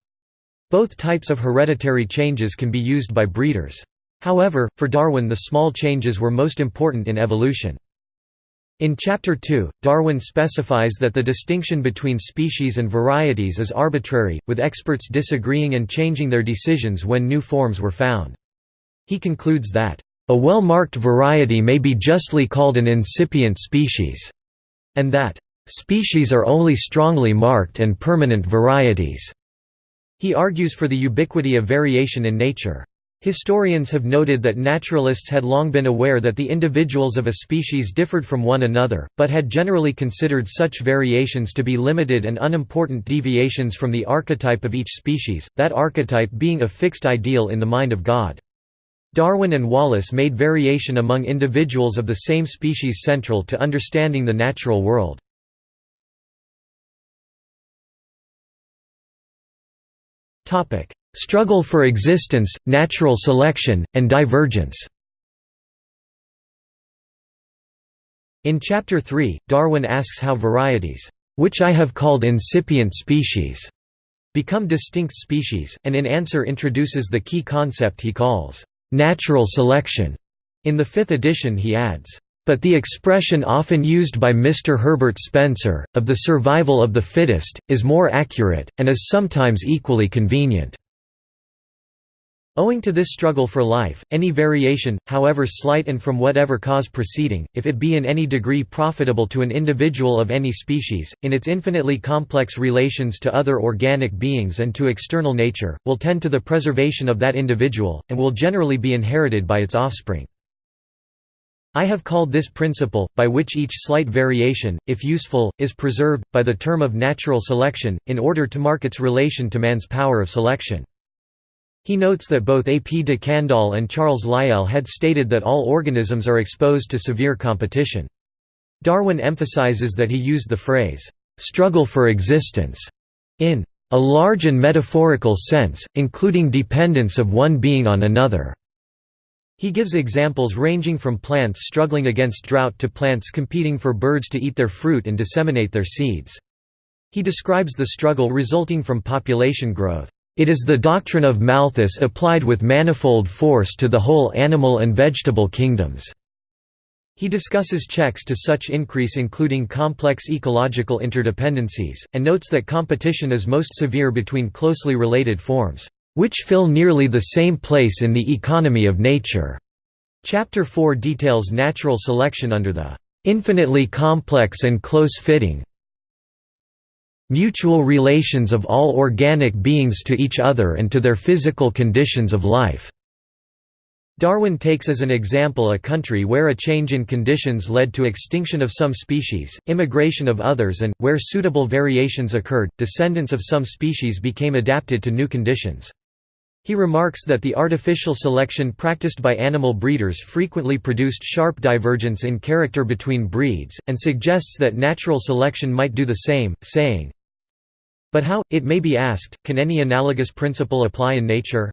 Both types of hereditary changes can be used by breeders. However, for Darwin the small changes were most important in evolution. In Chapter 2, Darwin specifies that the distinction between species and varieties is arbitrary, with experts disagreeing and changing their decisions when new forms were found. He concludes that, "...a well-marked variety may be justly called an incipient species," and that, "...species are only strongly marked and permanent varieties." He argues for the ubiquity of variation in nature. Historians have noted that naturalists had long been aware that the individuals of a species differed from one another, but had generally considered such variations to be limited and unimportant deviations from the archetype of each species, that archetype being a fixed ideal in the mind of God. Darwin and Wallace made variation among individuals of the same species central to understanding the natural world. Struggle for existence, natural selection, and divergence In Chapter 3, Darwin asks how varieties, "...which I have called incipient species," become distinct species, and in answer introduces the key concept he calls, "...natural selection." In the fifth edition he adds, but the expression often used by Mr. Herbert Spencer, of the survival of the fittest, is more accurate, and is sometimes equally convenient. Owing to this struggle for life, any variation, however slight and from whatever cause proceeding, if it be in any degree profitable to an individual of any species, in its infinitely complex relations to other organic beings and to external nature, will tend to the preservation of that individual, and will generally be inherited by its offspring. I have called this principle, by which each slight variation, if useful, is preserved, by the term of natural selection, in order to mark its relation to man's power of selection. He notes that both A. P. de Candolle and Charles Lyell had stated that all organisms are exposed to severe competition. Darwin emphasizes that he used the phrase, "'struggle for existence' in a large and metaphorical sense, including dependence of one being on another." He gives examples ranging from plants struggling against drought to plants competing for birds to eat their fruit and disseminate their seeds. He describes the struggle resulting from population growth. It is the doctrine of Malthus applied with manifold force to the whole animal and vegetable kingdoms. He discusses checks to such increase including complex ecological interdependencies, and notes that competition is most severe between closely related forms, "...which fill nearly the same place in the economy of nature." Chapter 4 details natural selection under the "...infinitely complex and close-fitting, mutual relations of all organic beings to each other and to their physical conditions of life." Darwin takes as an example a country where a change in conditions led to extinction of some species, immigration of others and, where suitable variations occurred, descendants of some species became adapted to new conditions. He remarks that the artificial selection practiced by animal breeders frequently produced sharp divergence in character between breeds, and suggests that natural selection might do the same, saying, but how, it may be asked, can any analogous principle apply in nature?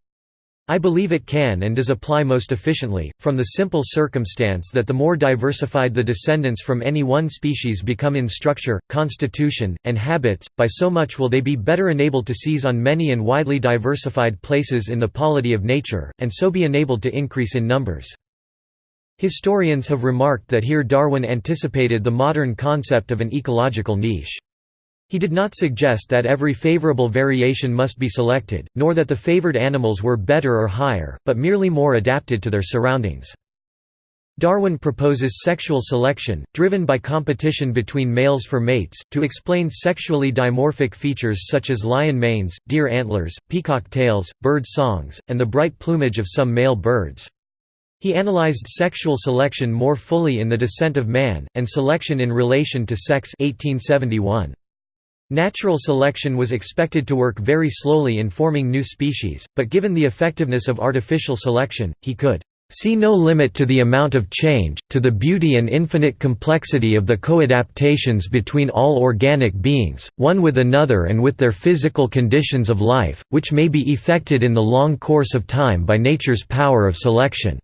I believe it can and does apply most efficiently, from the simple circumstance that the more diversified the descendants from any one species become in structure, constitution, and habits, by so much will they be better enabled to seize on many and widely diversified places in the polity of nature, and so be enabled to increase in numbers. Historians have remarked that here Darwin anticipated the modern concept of an ecological niche. He did not suggest that every favorable variation must be selected, nor that the favored animals were better or higher, but merely more adapted to their surroundings. Darwin proposes sexual selection, driven by competition between males for mates, to explain sexually dimorphic features such as lion manes, deer antlers, peacock tails, bird songs, and the bright plumage of some male birds. He analyzed sexual selection more fully in The Descent of Man, and Selection in Relation to Sex 1871. Natural selection was expected to work very slowly in forming new species, but given the effectiveness of artificial selection, he could see no limit to the amount of change, to the beauty and infinite complexity of the co-adaptations between all organic beings, one with another and with their physical conditions of life, which may be effected in the long course of time by nature's power of selection."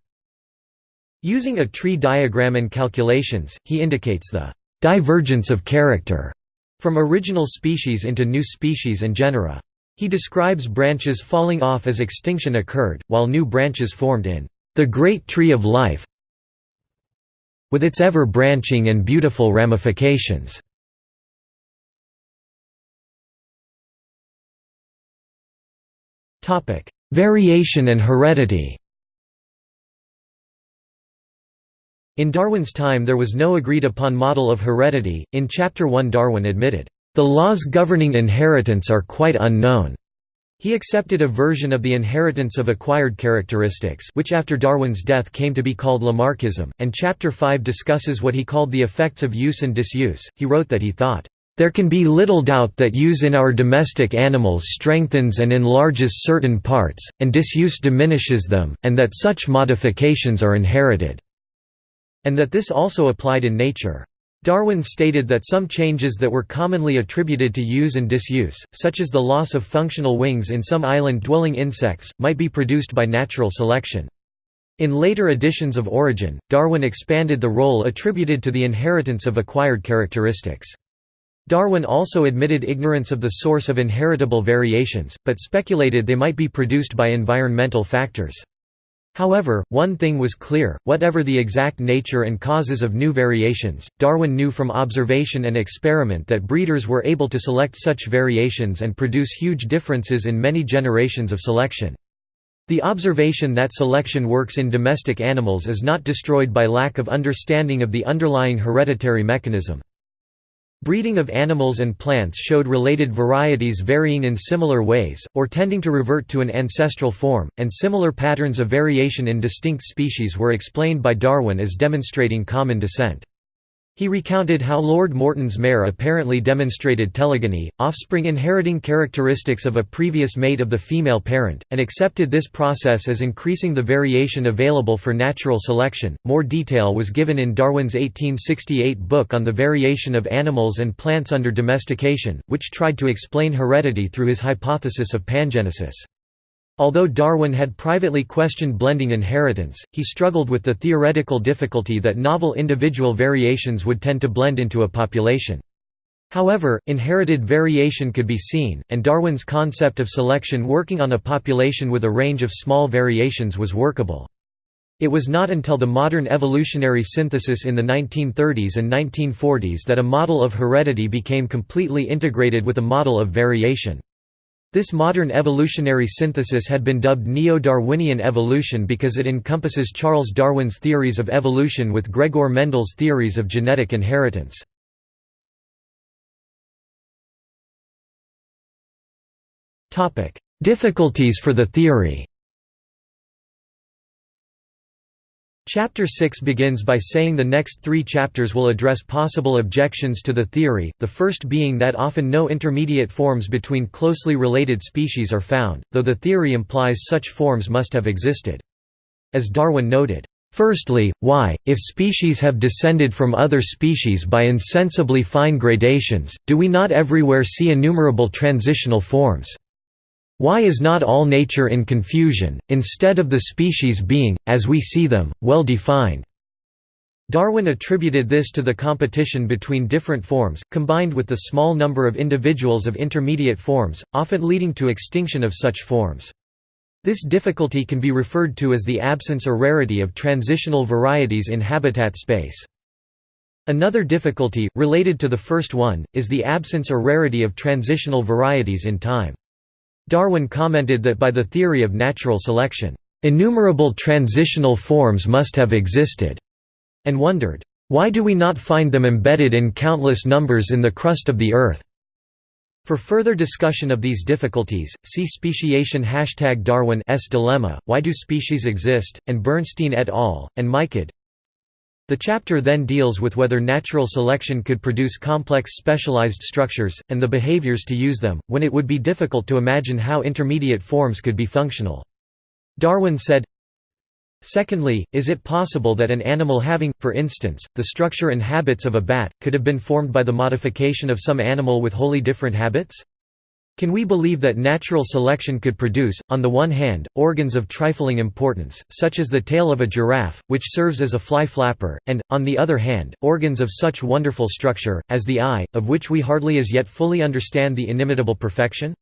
Using a tree diagram and calculations, he indicates the «divergence of character» From original species into new species and genera. He describes branches falling off as extinction occurred, while new branches formed in the great tree of life with its ever-branching and beautiful ramifications. Variation and heredity In Darwin's time there was no agreed-upon model of heredity. In Chapter 1 Darwin admitted, "...the laws governing inheritance are quite unknown." He accepted a version of the inheritance of acquired characteristics which after Darwin's death came to be called Lamarckism, and Chapter 5 discusses what he called the effects of use and disuse. He wrote that he thought, "...there can be little doubt that use in our domestic animals strengthens and enlarges certain parts, and disuse diminishes them, and that such modifications are inherited." And that this also applied in nature. Darwin stated that some changes that were commonly attributed to use and disuse, such as the loss of functional wings in some island-dwelling insects, might be produced by natural selection. In later editions of Origin, Darwin expanded the role attributed to the inheritance of acquired characteristics. Darwin also admitted ignorance of the source of inheritable variations, but speculated they might be produced by environmental factors. However, one thing was clear, whatever the exact nature and causes of new variations, Darwin knew from observation and experiment that breeders were able to select such variations and produce huge differences in many generations of selection. The observation that selection works in domestic animals is not destroyed by lack of understanding of the underlying hereditary mechanism. Breeding of animals and plants showed related varieties varying in similar ways, or tending to revert to an ancestral form, and similar patterns of variation in distinct species were explained by Darwin as demonstrating common descent. He recounted how Lord Morton's mare apparently demonstrated telegony, offspring inheriting characteristics of a previous mate of the female parent, and accepted this process as increasing the variation available for natural selection. More detail was given in Darwin's 1868 book on the variation of animals and plants under domestication, which tried to explain heredity through his hypothesis of pangenesis. Although Darwin had privately questioned blending inheritance, he struggled with the theoretical difficulty that novel individual variations would tend to blend into a population. However, inherited variation could be seen, and Darwin's concept of selection working on a population with a range of small variations was workable. It was not until the modern evolutionary synthesis in the 1930s and 1940s that a model of heredity became completely integrated with a model of variation. This modern evolutionary synthesis had been dubbed Neo-Darwinian evolution because it encompasses Charles Darwin's theories of evolution with Gregor Mendel's theories of genetic inheritance. Difficulties for the theory Chapter 6 begins by saying the next three chapters will address possible objections to the theory, the first being that often no intermediate forms between closely related species are found, though the theory implies such forms must have existed. As Darwin noted, Firstly, why, if species have descended from other species by insensibly fine gradations, do we not everywhere see innumerable transitional forms? Why is not all nature in confusion, instead of the species being, as we see them, well defined? Darwin attributed this to the competition between different forms, combined with the small number of individuals of intermediate forms, often leading to extinction of such forms. This difficulty can be referred to as the absence or rarity of transitional varieties in habitat space. Another difficulty, related to the first one, is the absence or rarity of transitional varieties in time. Darwin commented that by the theory of natural selection, "...innumerable transitional forms must have existed," and wondered, "...why do we not find them embedded in countless numbers in the crust of the Earth?" For further discussion of these difficulties, see speciation hashtag Darwin's dilemma, Why do species exist, and Bernstein et al., and Michod the chapter then deals with whether natural selection could produce complex specialized structures, and the behaviors to use them, when it would be difficult to imagine how intermediate forms could be functional. Darwin said, Secondly, is it possible that an animal having, for instance, the structure and habits of a bat, could have been formed by the modification of some animal with wholly different habits? Can we believe that natural selection could produce, on the one hand, organs of trifling importance, such as the tail of a giraffe, which serves as a fly flapper, and, on the other hand, organs of such wonderful structure, as the eye, of which we hardly as yet fully understand the inimitable perfection?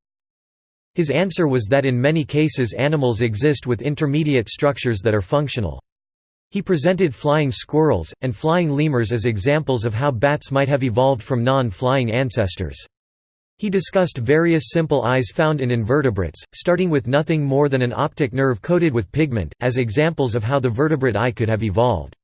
His answer was that in many cases animals exist with intermediate structures that are functional. He presented flying squirrels, and flying lemurs as examples of how bats might have evolved from non-flying ancestors. He discussed various simple eyes found in invertebrates, starting with nothing more than an optic nerve coated with pigment, as examples of how the vertebrate eye could have evolved.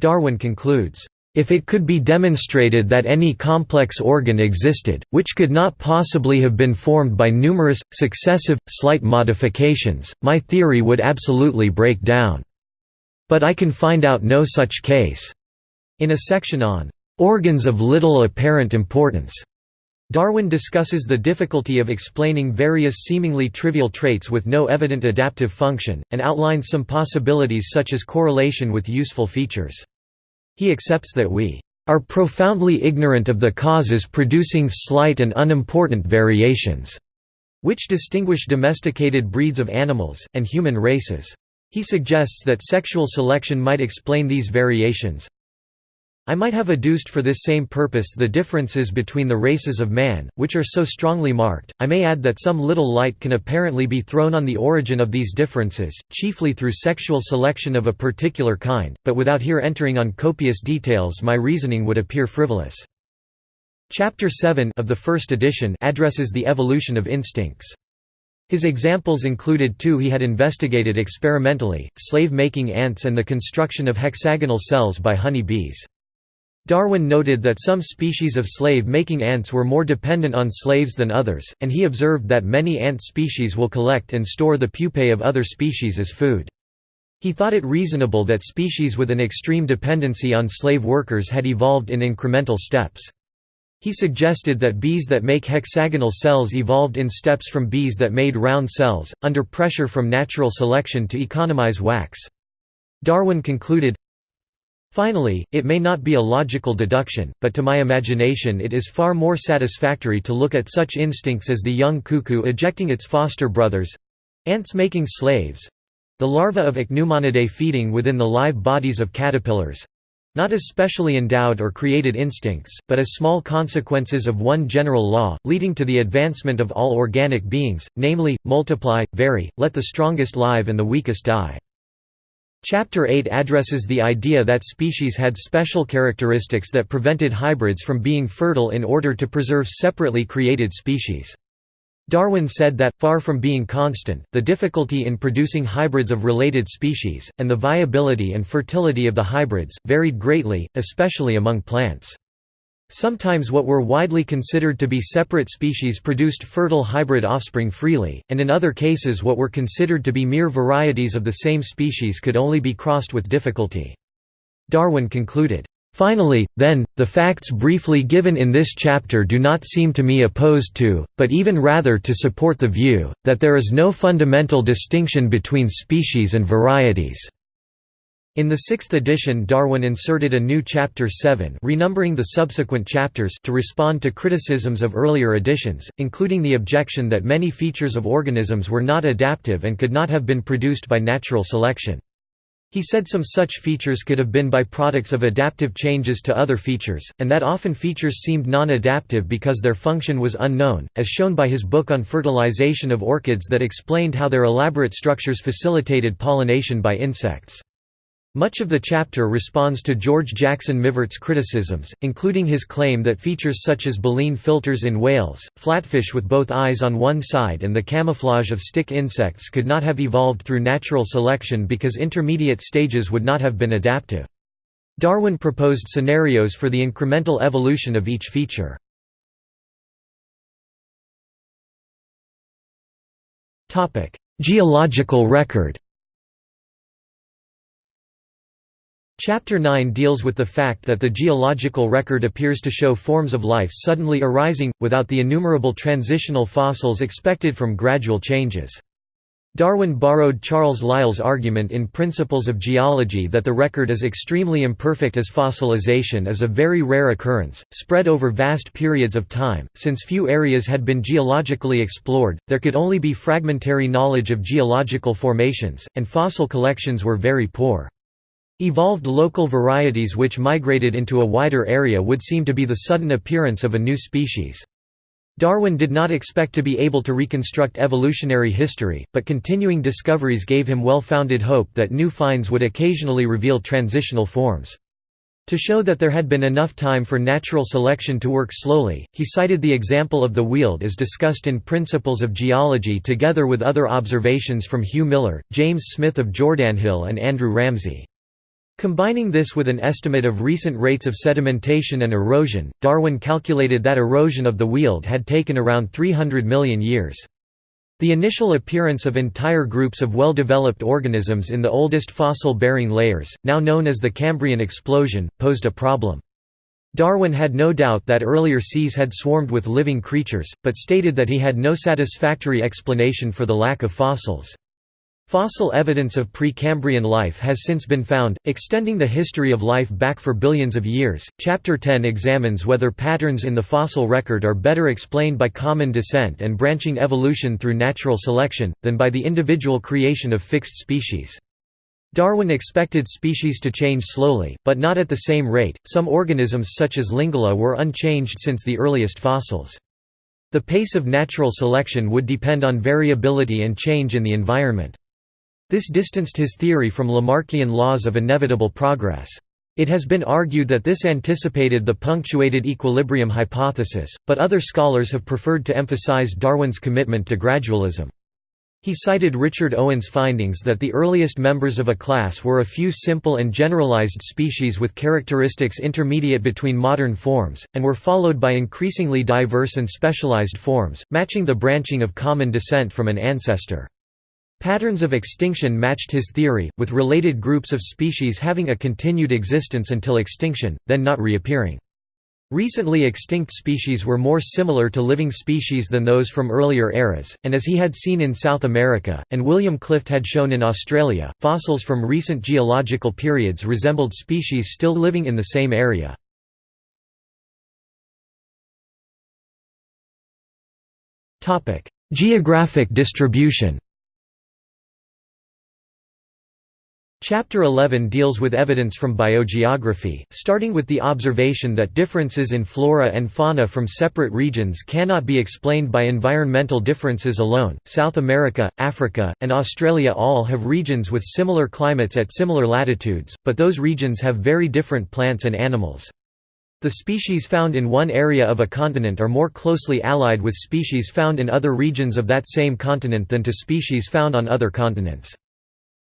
Darwin concludes, If it could be demonstrated that any complex organ existed, which could not possibly have been formed by numerous, successive, slight modifications, my theory would absolutely break down. But I can find out no such case." In a section on "...organs of little apparent importance." Darwin discusses the difficulty of explaining various seemingly trivial traits with no evident adaptive function, and outlines some possibilities such as correlation with useful features. He accepts that we are profoundly ignorant of the causes producing slight and unimportant variations, which distinguish domesticated breeds of animals, and human races. He suggests that sexual selection might explain these variations, I might have adduced for this same purpose the differences between the races of man, which are so strongly marked. I may add that some little light can apparently be thrown on the origin of these differences, chiefly through sexual selection of a particular kind, but without here entering on copious details my reasoning would appear frivolous. Chapter 7 of the first edition addresses the evolution of instincts. His examples included two he had investigated experimentally, slave-making ants and the construction of hexagonal cells by honey bees. Darwin noted that some species of slave-making ants were more dependent on slaves than others, and he observed that many ant species will collect and store the pupae of other species as food. He thought it reasonable that species with an extreme dependency on slave workers had evolved in incremental steps. He suggested that bees that make hexagonal cells evolved in steps from bees that made round cells, under pressure from natural selection to economize wax. Darwin concluded, Finally, it may not be a logical deduction, but to my imagination it is far more satisfactory to look at such instincts as the young cuckoo ejecting its foster brothers—ants making slaves—the larvae of Ichneumonidae feeding within the live bodies of caterpillars—not as specially endowed or created instincts, but as small consequences of one general law, leading to the advancement of all organic beings, namely, multiply, vary, let the strongest live and the weakest die. Chapter 8 addresses the idea that species had special characteristics that prevented hybrids from being fertile in order to preserve separately created species. Darwin said that, far from being constant, the difficulty in producing hybrids of related species, and the viability and fertility of the hybrids, varied greatly, especially among plants. Sometimes what were widely considered to be separate species produced fertile hybrid offspring freely, and in other cases what were considered to be mere varieties of the same species could only be crossed with difficulty. Darwin concluded, Finally, then, the facts briefly given in this chapter do not seem to me opposed to, but even rather to support the view, that there is no fundamental distinction between species and varieties. In the sixth edition Darwin inserted a new Chapter 7 renumbering the subsequent chapters to respond to criticisms of earlier editions, including the objection that many features of organisms were not adaptive and could not have been produced by natural selection. He said some such features could have been byproducts of adaptive changes to other features, and that often features seemed non-adaptive because their function was unknown, as shown by his book on fertilization of orchids that explained how their elaborate structures facilitated pollination by insects. Much of the chapter responds to George Jackson Mivart's criticisms, including his claim that features such as baleen filters in whales, flatfish with both eyes on one side and the camouflage of stick insects could not have evolved through natural selection because intermediate stages would not have been adaptive. Darwin proposed scenarios for the incremental evolution of each feature. Geological record Chapter 9 deals with the fact that the geological record appears to show forms of life suddenly arising, without the innumerable transitional fossils expected from gradual changes. Darwin borrowed Charles Lyell's argument in Principles of Geology that the record is extremely imperfect as fossilization is a very rare occurrence, spread over vast periods of time. Since few areas had been geologically explored, there could only be fragmentary knowledge of geological formations, and fossil collections were very poor. Evolved local varieties which migrated into a wider area would seem to be the sudden appearance of a new species. Darwin did not expect to be able to reconstruct evolutionary history, but continuing discoveries gave him well-founded hope that new finds would occasionally reveal transitional forms. To show that there had been enough time for natural selection to work slowly, he cited the example of the weald as discussed in Principles of Geology together with other observations from Hugh Miller, James Smith of Jordanhill and Andrew Ramsay. Combining this with an estimate of recent rates of sedimentation and erosion, Darwin calculated that erosion of the Weald had taken around 300 million years. The initial appearance of entire groups of well-developed organisms in the oldest fossil-bearing layers, now known as the Cambrian explosion, posed a problem. Darwin had no doubt that earlier seas had swarmed with living creatures, but stated that he had no satisfactory explanation for the lack of fossils. Fossil evidence of Precambrian life has since been found, extending the history of life back for billions of years. Chapter 10 examines whether patterns in the fossil record are better explained by common descent and branching evolution through natural selection, than by the individual creation of fixed species. Darwin expected species to change slowly, but not at the same rate. Some organisms, such as Lingula, were unchanged since the earliest fossils. The pace of natural selection would depend on variability and change in the environment. This distanced his theory from Lamarckian laws of inevitable progress. It has been argued that this anticipated the punctuated equilibrium hypothesis, but other scholars have preferred to emphasize Darwin's commitment to gradualism. He cited Richard Owen's findings that the earliest members of a class were a few simple and generalized species with characteristics intermediate between modern forms, and were followed by increasingly diverse and specialized forms, matching the branching of common descent from an ancestor. Patterns of extinction matched his theory, with related groups of species having a continued existence until extinction, then not reappearing. Recently extinct species were more similar to living species than those from earlier eras, and as he had seen in South America, and William Clift had shown in Australia, fossils from recent geological periods resembled species still living in the same area. Geographic distribution Chapter 11 deals with evidence from biogeography, starting with the observation that differences in flora and fauna from separate regions cannot be explained by environmental differences alone. South America, Africa, and Australia all have regions with similar climates at similar latitudes, but those regions have very different plants and animals. The species found in one area of a continent are more closely allied with species found in other regions of that same continent than to species found on other continents.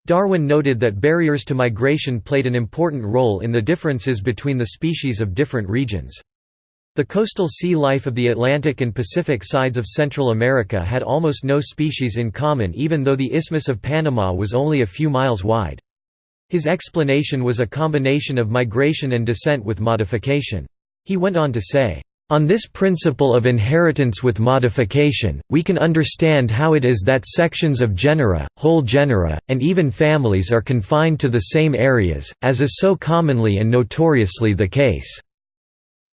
Darwin noted that barriers to migration played an important role in the differences between the species of different regions. The coastal sea life of the Atlantic and Pacific sides of Central America had almost no species in common even though the Isthmus of Panama was only a few miles wide. His explanation was a combination of migration and descent with modification. He went on to say, on this principle of inheritance with modification, we can understand how it is that sections of genera, whole genera, and even families are confined to the same areas, as is so commonly and notoriously the case.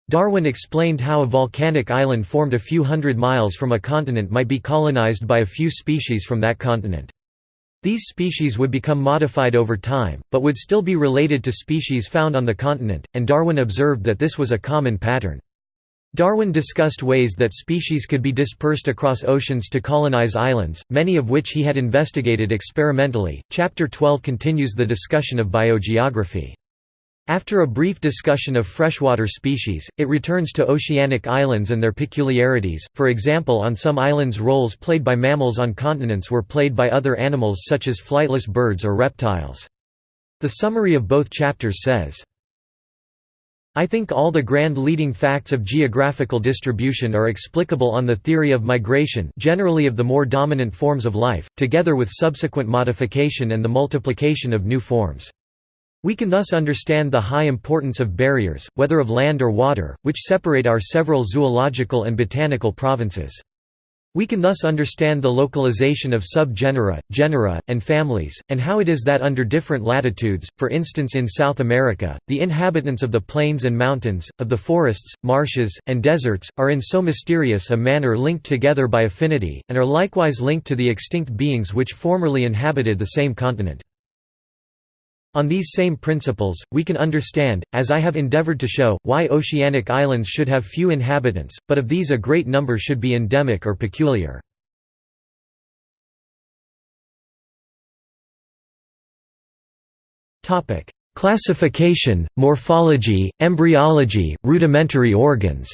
Darwin explained how a volcanic island formed a few hundred miles from a continent might be colonized by a few species from that continent. These species would become modified over time, but would still be related to species found on the continent, and Darwin observed that this was a common pattern. Darwin discussed ways that species could be dispersed across oceans to colonize islands, many of which he had investigated experimentally. Chapter 12 continues the discussion of biogeography. After a brief discussion of freshwater species, it returns to oceanic islands and their peculiarities, for example on some islands roles played by mammals on continents were played by other animals such as flightless birds or reptiles. The summary of both chapters says, I think all the grand leading facts of geographical distribution are explicable on the theory of migration generally of the more dominant forms of life, together with subsequent modification and the multiplication of new forms. We can thus understand the high importance of barriers, whether of land or water, which separate our several zoological and botanical provinces. We can thus understand the localization of subgenera, genera, and families, and how it is that under different latitudes, for instance in South America, the inhabitants of the plains and mountains, of the forests, marshes, and deserts, are in so mysterious a manner linked together by affinity, and are likewise linked to the extinct beings which formerly inhabited the same continent. On these same principles, we can understand, as I have endeavored to show, why oceanic islands should have few inhabitants, but of these a great number should be endemic or peculiar. Classification, morphology, embryology, rudimentary organs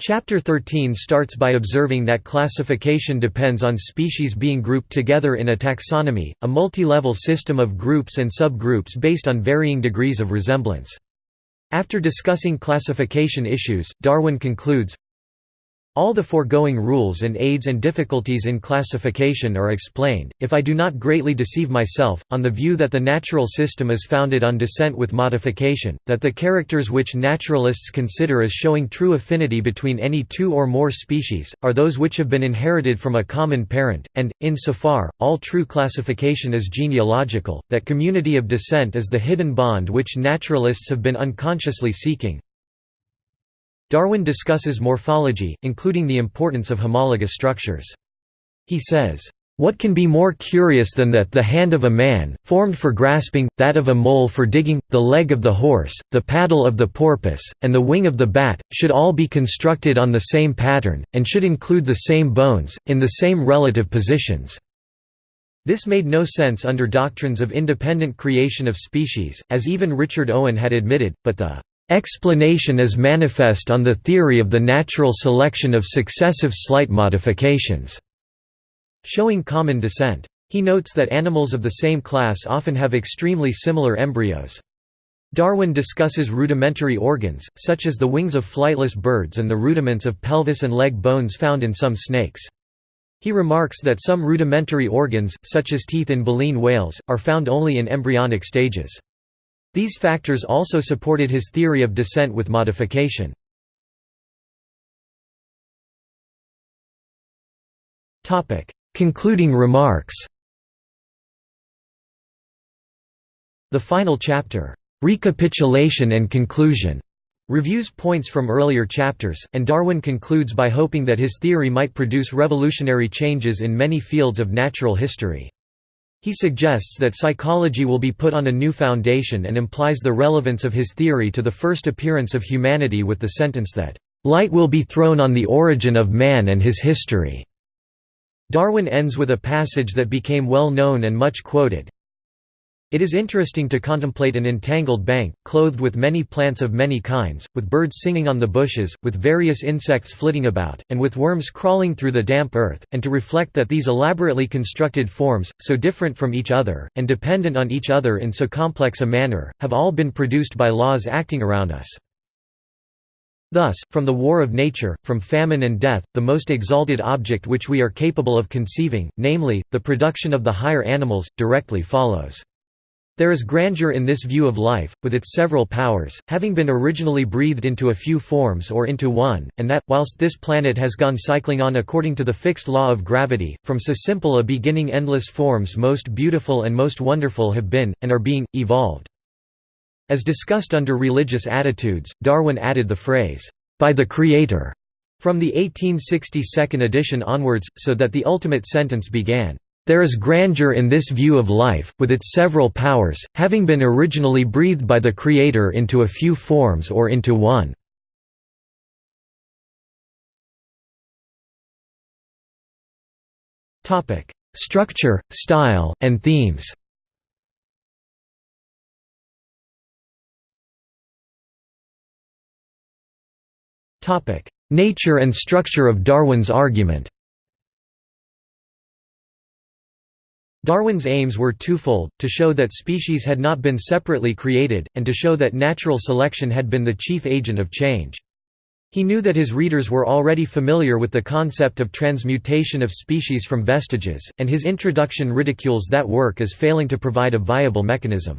Chapter 13 starts by observing that classification depends on species being grouped together in a taxonomy, a multi-level system of groups and subgroups based on varying degrees of resemblance. After discussing classification issues, Darwin concludes, all the foregoing rules and aids and difficulties in classification are explained, if I do not greatly deceive myself, on the view that the natural system is founded on descent with modification, that the characters which naturalists consider as showing true affinity between any two or more species, are those which have been inherited from a common parent, and, in so far, all true classification is genealogical, that community of descent is the hidden bond which naturalists have been unconsciously seeking, Darwin discusses morphology, including the importance of homologous structures. He says, "...what can be more curious than that the hand of a man, formed for grasping, that of a mole for digging, the leg of the horse, the paddle of the porpoise, and the wing of the bat, should all be constructed on the same pattern, and should include the same bones, in the same relative positions." This made no sense under doctrines of independent creation of species, as even Richard Owen had admitted, but the Explanation is manifest on the theory of the natural selection of successive slight modifications, showing common descent. He notes that animals of the same class often have extremely similar embryos. Darwin discusses rudimentary organs, such as the wings of flightless birds and the rudiments of pelvis and leg bones found in some snakes. He remarks that some rudimentary organs, such as teeth in baleen whales, are found only in embryonic stages. These factors also supported his theory of descent with modification. Concluding remarks The final chapter, "'Recapitulation and Conclusion' reviews points from earlier chapters, and Darwin concludes by hoping that his theory might produce revolutionary changes in many fields of natural history. He suggests that psychology will be put on a new foundation and implies the relevance of his theory to the first appearance of humanity with the sentence that, "...light will be thrown on the origin of man and his history." Darwin ends with a passage that became well known and much quoted, it is interesting to contemplate an entangled bank, clothed with many plants of many kinds, with birds singing on the bushes, with various insects flitting about, and with worms crawling through the damp earth, and to reflect that these elaborately constructed forms, so different from each other, and dependent on each other in so complex a manner, have all been produced by laws acting around us. Thus, from the war of nature, from famine and death, the most exalted object which we are capable of conceiving, namely, the production of the higher animals, directly follows. There is grandeur in this view of life, with its several powers, having been originally breathed into a few forms or into one, and that, whilst this planet has gone cycling on according to the fixed law of gravity, from so simple a beginning endless forms most beautiful and most wonderful have been, and are being, evolved. As discussed under religious attitudes, Darwin added the phrase, "...by the Creator", from the 1862 edition onwards, so that the ultimate sentence began, there is grandeur in this view of life, with its several powers, having been originally breathed by the Creator into a few forms or into one. Structure, style, and themes. Nature and structure of Darwin's argument Darwin's aims were twofold, to show that species had not been separately created, and to show that natural selection had been the chief agent of change. He knew that his readers were already familiar with the concept of transmutation of species from vestiges, and his introduction ridicules that work as failing to provide a viable mechanism.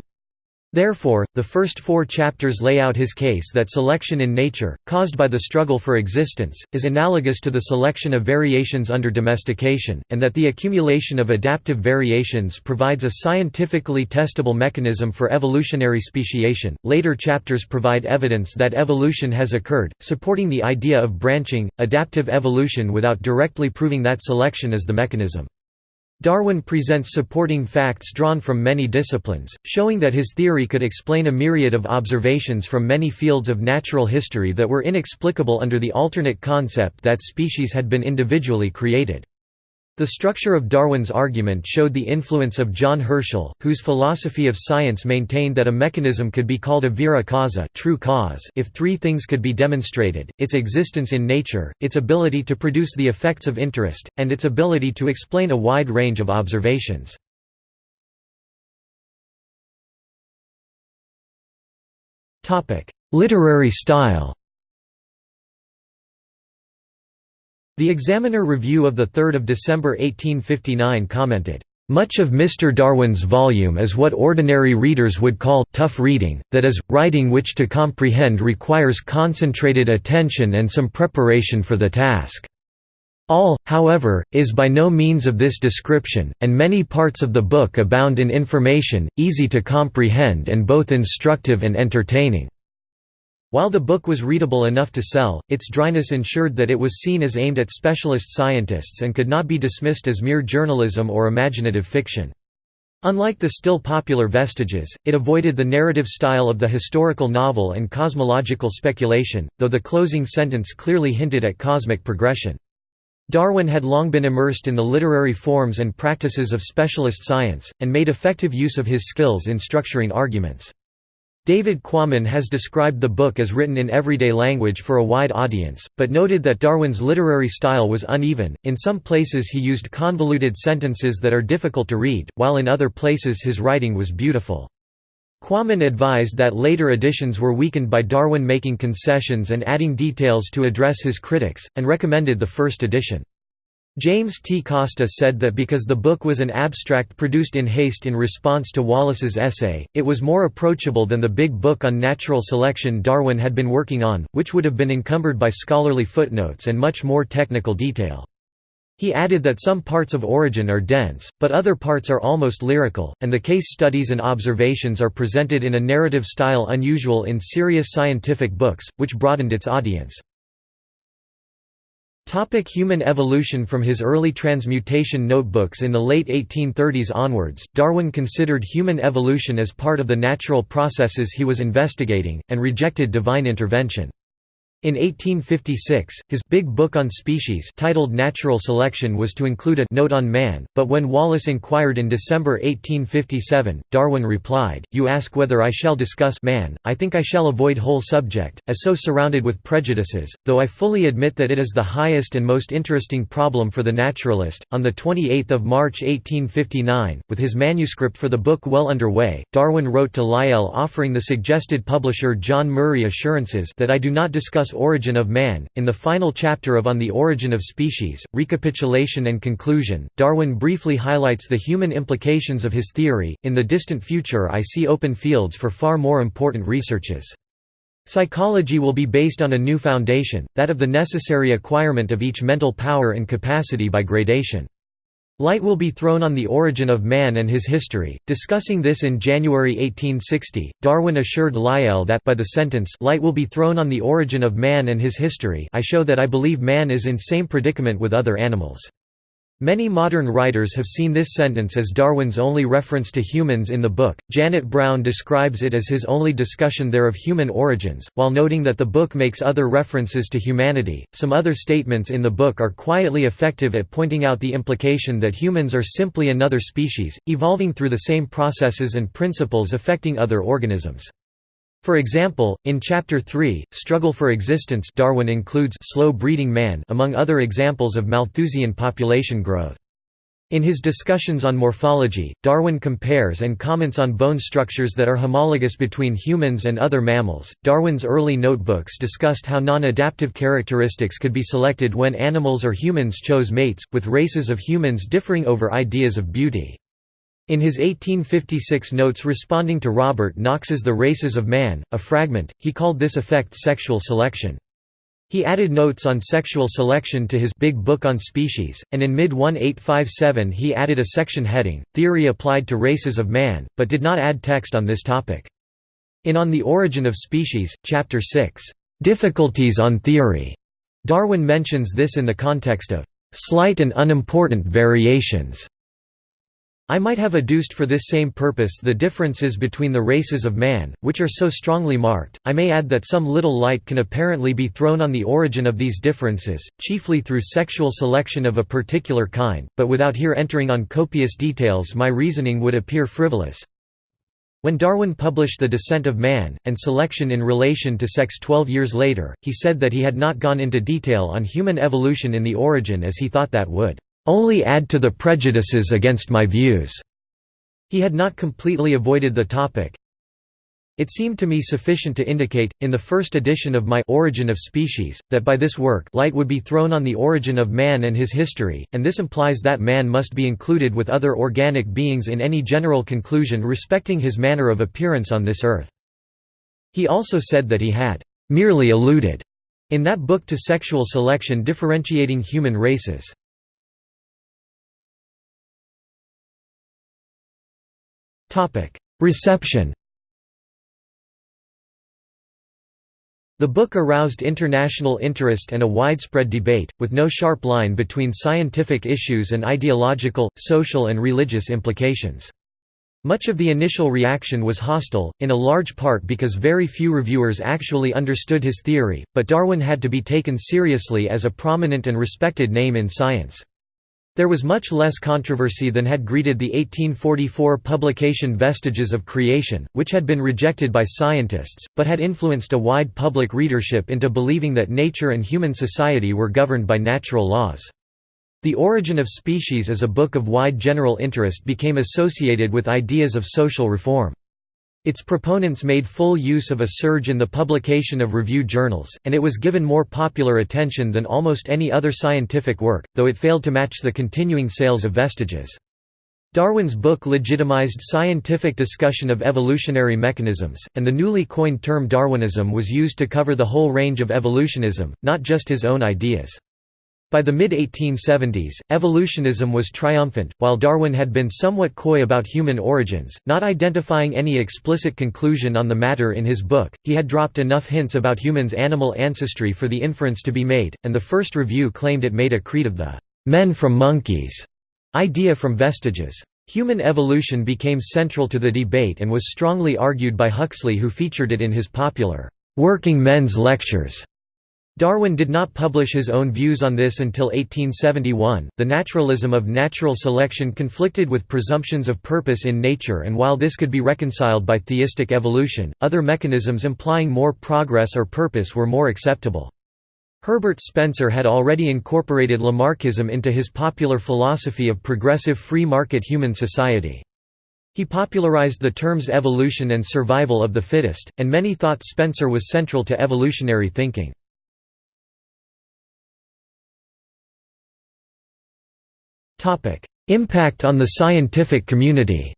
Therefore, the first four chapters lay out his case that selection in nature, caused by the struggle for existence, is analogous to the selection of variations under domestication, and that the accumulation of adaptive variations provides a scientifically testable mechanism for evolutionary speciation. Later chapters provide evidence that evolution has occurred, supporting the idea of branching, adaptive evolution without directly proving that selection is the mechanism. Darwin presents supporting facts drawn from many disciplines, showing that his theory could explain a myriad of observations from many fields of natural history that were inexplicable under the alternate concept that species had been individually created. The structure of Darwin's argument showed the influence of John Herschel, whose philosophy of science maintained that a mechanism could be called a vera causa true cause if three things could be demonstrated, its existence in nature, its ability to produce the effects of interest, and its ability to explain a wide range of observations. Literary style The Examiner Review of 3 December 1859 commented, "...much of Mr. Darwin's volume is what ordinary readers would call tough reading, that is, writing which to comprehend requires concentrated attention and some preparation for the task. All, however, is by no means of this description, and many parts of the book abound in information, easy to comprehend and both instructive and entertaining." While the book was readable enough to sell, its dryness ensured that it was seen as aimed at specialist scientists and could not be dismissed as mere journalism or imaginative fiction. Unlike the still popular Vestiges, it avoided the narrative style of the historical novel and cosmological speculation, though the closing sentence clearly hinted at cosmic progression. Darwin had long been immersed in the literary forms and practices of specialist science, and made effective use of his skills in structuring arguments. David Quammen has described the book as written in everyday language for a wide audience, but noted that Darwin's literary style was uneven, in some places he used convoluted sentences that are difficult to read, while in other places his writing was beautiful. Quammen advised that later editions were weakened by Darwin making concessions and adding details to address his critics, and recommended the first edition. James T. Costa said that because the book was an abstract produced in haste in response to Wallace's essay, it was more approachable than the big book on natural selection Darwin had been working on, which would have been encumbered by scholarly footnotes and much more technical detail. He added that some parts of Origin are dense, but other parts are almost lyrical, and the case studies and observations are presented in a narrative style unusual in serious scientific books, which broadened its audience. Topic human evolution From his early transmutation notebooks in the late 1830s onwards, Darwin considered human evolution as part of the natural processes he was investigating, and rejected divine intervention. In 1856, his Big Book on Species titled Natural Selection was to include a note on man, but when Wallace inquired in December 1857, Darwin replied, You ask whether I shall discuss man, I think I shall avoid whole subject, as so surrounded with prejudices, though I fully admit that it is the highest and most interesting problem for the naturalist. On 28 March 1859, with his manuscript for the book well under way, Darwin wrote to Lyell offering the suggested publisher John Murray assurances that I do not discuss Origin of Man. In the final chapter of On the Origin of Species, Recapitulation and Conclusion, Darwin briefly highlights the human implications of his theory. In the distant future, I see open fields for far more important researches. Psychology will be based on a new foundation, that of the necessary acquirement of each mental power and capacity by gradation. Light will be thrown on the origin of man and his history. Discussing this in January 1860, Darwin assured Lyell that by the sentence light will be thrown on the origin of man and his history I show that I believe man is in same predicament with other animals. Many modern writers have seen this sentence as Darwin's only reference to humans in the book. Janet Browne describes it as his only discussion there of human origins, while noting that the book makes other references to humanity. Some other statements in the book are quietly effective at pointing out the implication that humans are simply another species, evolving through the same processes and principles affecting other organisms. For example, in Chapter 3, Struggle for Existence Darwin includes slow-breeding man among other examples of Malthusian population growth. In his discussions on morphology, Darwin compares and comments on bone structures that are homologous between humans and other mammals. Darwin's early notebooks discussed how non adaptive characteristics could be selected when animals or humans chose mates, with races of humans differing over ideas of beauty. In his 1856 notes responding to Robert Knox's The Races of Man, a fragment, he called this effect sexual selection. He added notes on sexual selection to his Big Book on Species, and in mid-1857 he added a section heading, Theory applied to races of man, but did not add text on this topic. In On the Origin of Species, Chapter 6, Difficulties on Theory, Darwin mentions this in the context of slight and unimportant variations I might have adduced for this same purpose the differences between the races of man, which are so strongly marked. I may add that some little light can apparently be thrown on the origin of these differences, chiefly through sexual selection of a particular kind, but without here entering on copious details my reasoning would appear frivolous. When Darwin published The Descent of Man, and Selection in relation to sex twelve years later, he said that he had not gone into detail on human evolution in the origin as he thought that would only add to the prejudices against my views." He had not completely avoided the topic. It seemed to me sufficient to indicate, in the first edition of my Origin of Species, that by this work light would be thrown on the origin of man and his history, and this implies that man must be included with other organic beings in any general conclusion respecting his manner of appearance on this earth. He also said that he had merely alluded in that book to sexual selection differentiating human races. Reception The book aroused international interest and a widespread debate, with no sharp line between scientific issues and ideological, social and religious implications. Much of the initial reaction was hostile, in a large part because very few reviewers actually understood his theory, but Darwin had to be taken seriously as a prominent and respected name in science. There was much less controversy than had greeted the 1844 publication Vestiges of Creation, which had been rejected by scientists, but had influenced a wide public readership into believing that nature and human society were governed by natural laws. The Origin of Species as a book of wide general interest became associated with ideas of social reform. Its proponents made full use of a surge in the publication of review journals, and it was given more popular attention than almost any other scientific work, though it failed to match the continuing sales of Vestiges. Darwin's book legitimized scientific discussion of evolutionary mechanisms, and the newly coined term Darwinism was used to cover the whole range of evolutionism, not just his own ideas. By the mid-1870s, evolutionism was triumphant, while Darwin had been somewhat coy about human origins, not identifying any explicit conclusion on the matter in his book, he had dropped enough hints about humans' animal ancestry for the inference to be made, and the first review claimed it made a creed of the «men from monkeys» idea from vestiges. Human evolution became central to the debate and was strongly argued by Huxley who featured it in his popular «Working Men's Lectures» Darwin did not publish his own views on this until 1871. The naturalism of natural selection conflicted with presumptions of purpose in nature, and while this could be reconciled by theistic evolution, other mechanisms implying more progress or purpose were more acceptable. Herbert Spencer had already incorporated Lamarckism into his popular philosophy of progressive free market human society. He popularized the terms evolution and survival of the fittest, and many thought Spencer was central to evolutionary thinking. Topic: Impact on the scientific community.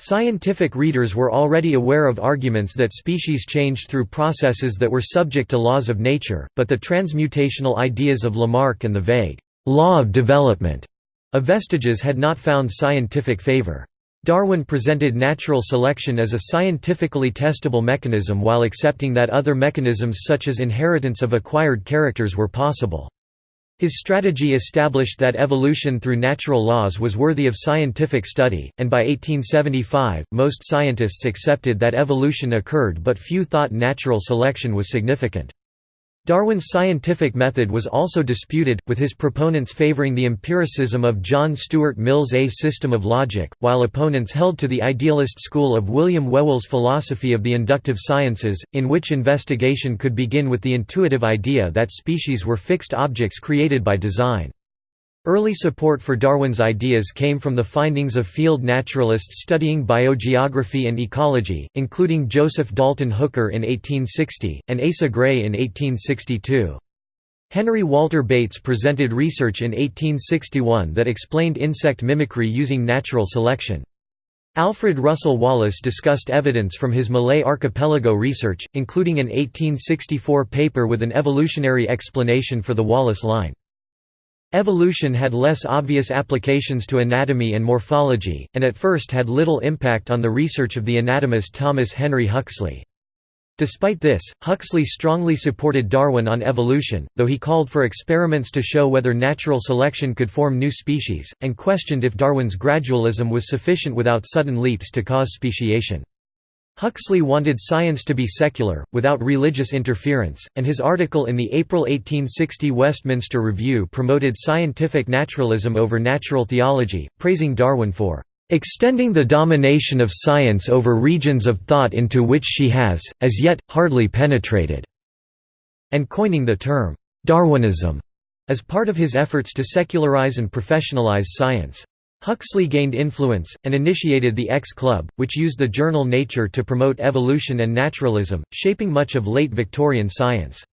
Scientific readers were already aware of arguments that species changed through processes that were subject to laws of nature, but the transmutational ideas of Lamarck and the vague law of development of vestiges had not found scientific favor. Darwin presented natural selection as a scientifically testable mechanism while accepting that other mechanisms such as inheritance of acquired characters were possible. His strategy established that evolution through natural laws was worthy of scientific study, and by 1875, most scientists accepted that evolution occurred but few thought natural selection was significant. Darwin's scientific method was also disputed, with his proponents favoring the empiricism of John Stuart Mill's A System of Logic, while opponents held to the idealist school of William Whewell's philosophy of the inductive sciences, in which investigation could begin with the intuitive idea that species were fixed objects created by design. Early support for Darwin's ideas came from the findings of field naturalists studying biogeography and ecology, including Joseph Dalton Hooker in 1860, and Asa Gray in 1862. Henry Walter Bates presented research in 1861 that explained insect mimicry using natural selection. Alfred Russel Wallace discussed evidence from his Malay archipelago research, including an 1864 paper with an evolutionary explanation for the Wallace line. Evolution had less obvious applications to anatomy and morphology, and at first had little impact on the research of the anatomist Thomas Henry Huxley. Despite this, Huxley strongly supported Darwin on evolution, though he called for experiments to show whether natural selection could form new species, and questioned if Darwin's gradualism was sufficient without sudden leaps to cause speciation. Huxley wanted science to be secular, without religious interference, and his article in the April 1860 Westminster Review promoted scientific naturalism over natural theology, praising Darwin for extending the domination of science over regions of thought into which she has, as yet, hardly penetrated", and coining the term, Darwinism, as part of his efforts to secularize and professionalize science. Huxley gained influence, and initiated the X Club, which used the journal Nature to promote evolution and naturalism, shaping much of late Victorian science.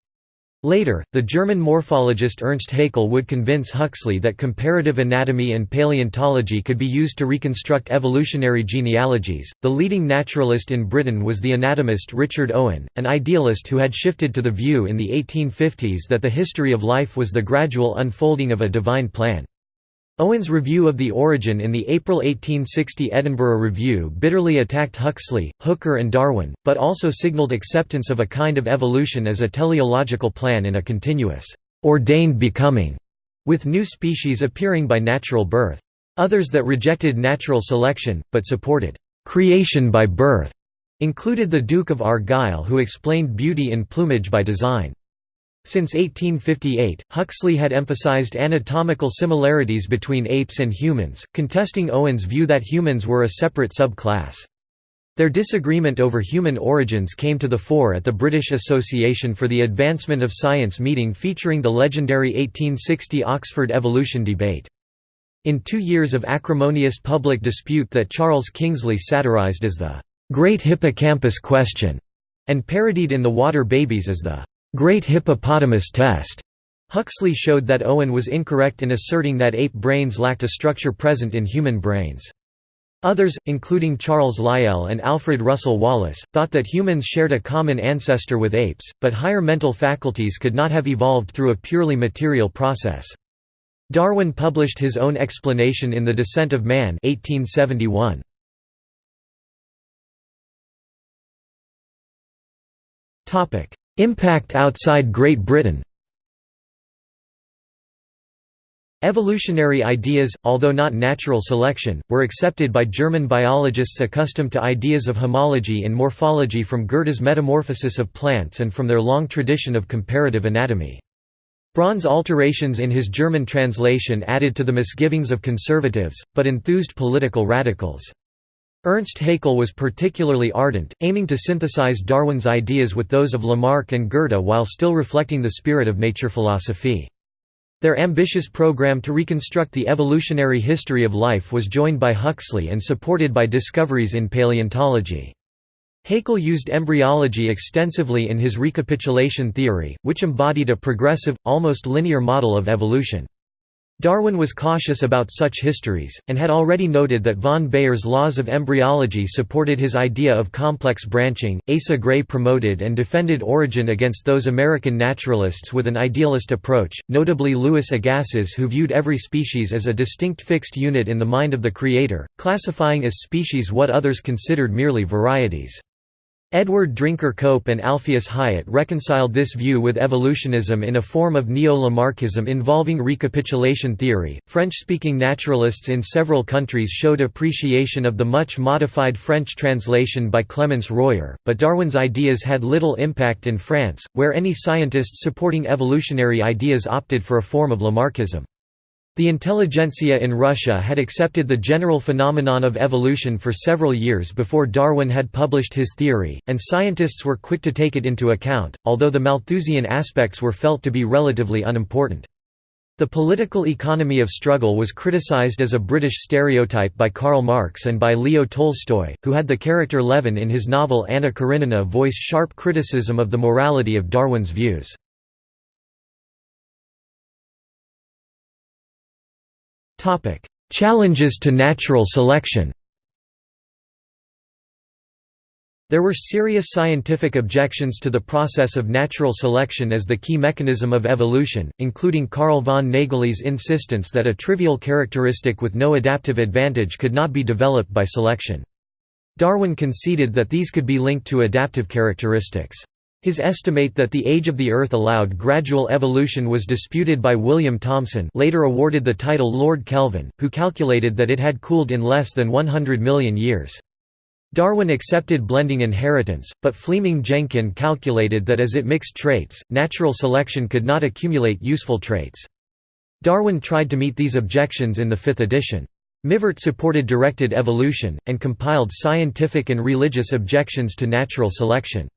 Later, the German morphologist Ernst Haeckel would convince Huxley that comparative anatomy and paleontology could be used to reconstruct evolutionary genealogies. The leading naturalist in Britain was the anatomist Richard Owen, an idealist who had shifted to the view in the 1850s that the history of life was the gradual unfolding of a divine plan. Owen's review of the origin in the April 1860 Edinburgh Review bitterly attacked Huxley, Hooker and Darwin, but also signalled acceptance of a kind of evolution as a teleological plan in a continuous, ordained becoming, with new species appearing by natural birth. Others that rejected natural selection, but supported creation by birth, included the Duke of Argyll who explained beauty in plumage by design. Since 1858, Huxley had emphasized anatomical similarities between apes and humans, contesting Owen's view that humans were a separate subclass. Their disagreement over human origins came to the fore at the British Association for the Advancement of Science meeting featuring the legendary 1860 Oxford evolution debate. In two years of acrimonious public dispute that Charles Kingsley satirized as the "'Great Hippocampus Question' and parodied in The Water Babies as the Great Hippopotamus Test. Huxley showed that Owen was incorrect in asserting that ape brains lacked a structure present in human brains. Others, including Charles Lyell and Alfred Russel Wallace, thought that humans shared a common ancestor with apes, but higher mental faculties could not have evolved through a purely material process. Darwin published his own explanation in The Descent of Man 1871. Impact outside Great Britain Evolutionary ideas, although not natural selection, were accepted by German biologists accustomed to ideas of homology in morphology from Goethe's Metamorphosis of Plants and from their long tradition of comparative anatomy. Bronn's alterations in his German translation added to the misgivings of conservatives, but enthused political radicals. Ernst Haeckel was particularly ardent, aiming to synthesize Darwin's ideas with those of Lamarck and Goethe while still reflecting the spirit of nature philosophy. Their ambitious program to reconstruct the evolutionary history of life was joined by Huxley and supported by discoveries in paleontology. Haeckel used embryology extensively in his recapitulation theory, which embodied a progressive, almost linear model of evolution. Darwin was cautious about such histories, and had already noted that von Baer's laws of embryology supported his idea of complex branching. Asa Gray promoted and defended origin against those American naturalists with an idealist approach, notably Louis Agassiz, who viewed every species as a distinct fixed unit in the mind of the Creator, classifying as species what others considered merely varieties. Edward Drinker Cope and Alpheus Hyatt reconciled this view with evolutionism in a form of neo-Lamarckism involving recapitulation theory. French-speaking naturalists in several countries showed appreciation of the much modified French translation by Clémence Royer, but Darwin's ideas had little impact in France, where any scientists supporting evolutionary ideas opted for a form of Lamarckism. The intelligentsia in Russia had accepted the general phenomenon of evolution for several years before Darwin had published his theory, and scientists were quick to take it into account, although the Malthusian aspects were felt to be relatively unimportant. The political economy of struggle was criticized as a British stereotype by Karl Marx and by Leo Tolstoy, who had the character Levin in his novel Anna Karenina voice sharp criticism of the morality of Darwin's views. Challenges to natural selection There were serious scientific objections to the process of natural selection as the key mechanism of evolution, including Carl von Nägeli's insistence that a trivial characteristic with no adaptive advantage could not be developed by selection. Darwin conceded that these could be linked to adaptive characteristics. His estimate that the age of the Earth allowed gradual evolution was disputed by William Thomson later awarded the title Lord Kelvin, who calculated that it had cooled in less than 100 million years. Darwin accepted blending inheritance, but Fleeming-Jenkin calculated that as it mixed traits, natural selection could not accumulate useful traits. Darwin tried to meet these objections in the fifth edition. Mivart supported directed evolution, and compiled scientific and religious objections to natural selection.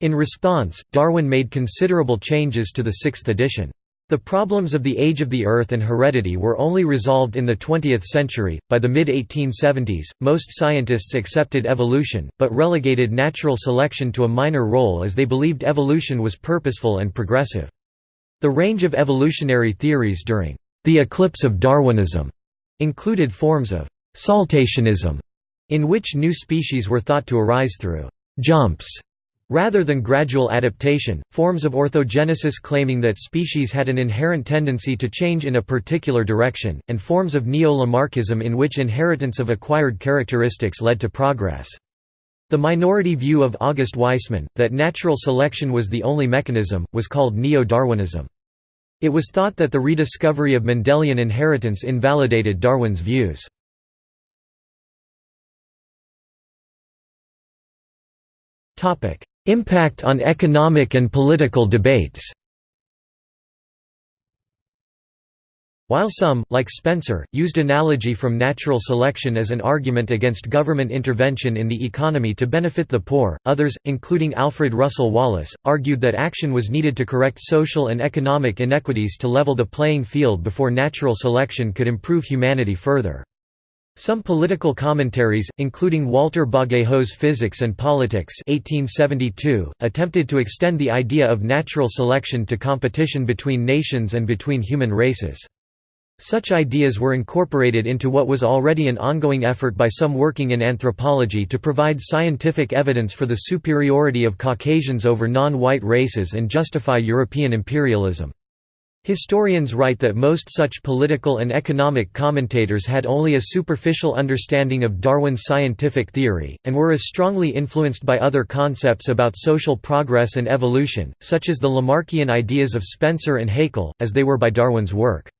In response, Darwin made considerable changes to the sixth edition. The problems of the age of the Earth and heredity were only resolved in the 20th century. By the mid 1870s, most scientists accepted evolution, but relegated natural selection to a minor role as they believed evolution was purposeful and progressive. The range of evolutionary theories during the eclipse of Darwinism included forms of saltationism, in which new species were thought to arise through jumps Rather than gradual adaptation, forms of orthogenesis claiming that species had an inherent tendency to change in a particular direction, and forms of neo-Lamarckism in which inheritance of acquired characteristics led to progress. The minority view of August Weismann, that natural selection was the only mechanism, was called neo-Darwinism. It was thought that the rediscovery of Mendelian inheritance invalidated Darwin's views. Impact on economic and political debates While some, like Spencer, used analogy from natural selection as an argument against government intervention in the economy to benefit the poor, others, including Alfred Russel Wallace, argued that action was needed to correct social and economic inequities to level the playing field before natural selection could improve humanity further. Some political commentaries, including Walter Bagehot's Physics and Politics 1872, attempted to extend the idea of natural selection to competition between nations and between human races. Such ideas were incorporated into what was already an ongoing effort by some working in anthropology to provide scientific evidence for the superiority of Caucasians over non-white races and justify European imperialism. Historians write that most such political and economic commentators had only a superficial understanding of Darwin's scientific theory, and were as strongly influenced by other concepts about social progress and evolution, such as the Lamarckian ideas of Spencer and Haeckel, as they were by Darwin's work.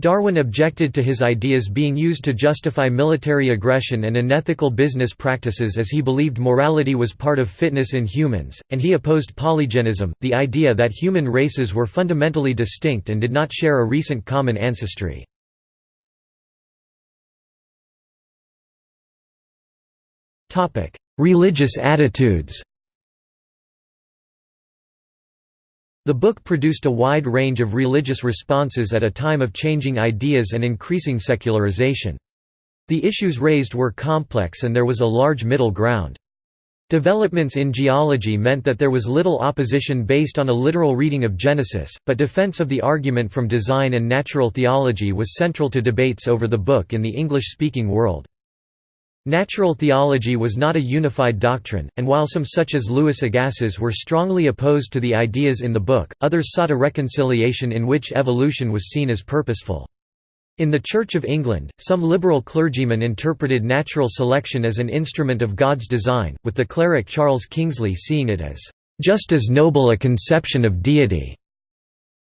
Darwin objected to his ideas being used to justify military aggression and unethical business practices as he believed morality was part of fitness in humans, and he opposed polygenism, the idea that human races were fundamentally distinct and did not share a recent common ancestry. Religious attitudes The book produced a wide range of religious responses at a time of changing ideas and increasing secularization. The issues raised were complex and there was a large middle ground. Developments in geology meant that there was little opposition based on a literal reading of Genesis, but defense of the argument from design and natural theology was central to debates over the book in the English-speaking world. Natural theology was not a unified doctrine, and while some such as Louis Agassiz were strongly opposed to the ideas in the book, others sought a reconciliation in which evolution was seen as purposeful. In the Church of England, some liberal clergymen interpreted natural selection as an instrument of God's design, with the cleric Charles Kingsley seeing it as, "...just as noble a conception of deity."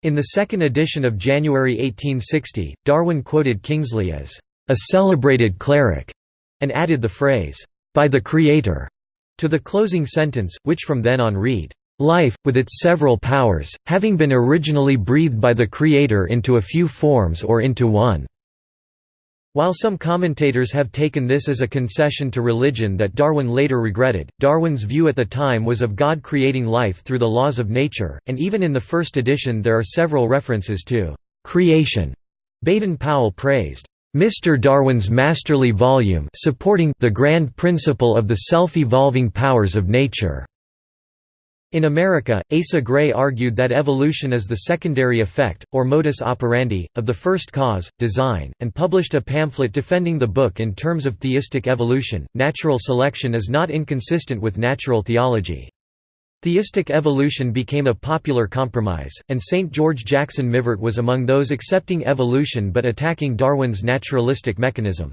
In the second edition of January 1860, Darwin quoted Kingsley as, "...a celebrated cleric." And added the phrase, "'by the Creator' to the closing sentence, which from then on read, "'Life, with its several powers, having been originally breathed by the Creator into a few forms or into one." While some commentators have taken this as a concession to religion that Darwin later regretted, Darwin's view at the time was of God creating life through the laws of nature, and even in the first edition there are several references to creation. Baden-Powell praised Mr. Darwin's masterly volume supporting the grand principle of the self-evolving powers of nature. In America, Asa Gray argued that evolution is the secondary effect, or modus operandi, of the first cause, design, and published a pamphlet defending the book in terms of theistic evolution. Natural selection is not inconsistent with natural theology. Theistic evolution became a popular compromise, and St. George Jackson Mivart was among those accepting evolution but attacking Darwin's naturalistic mechanism.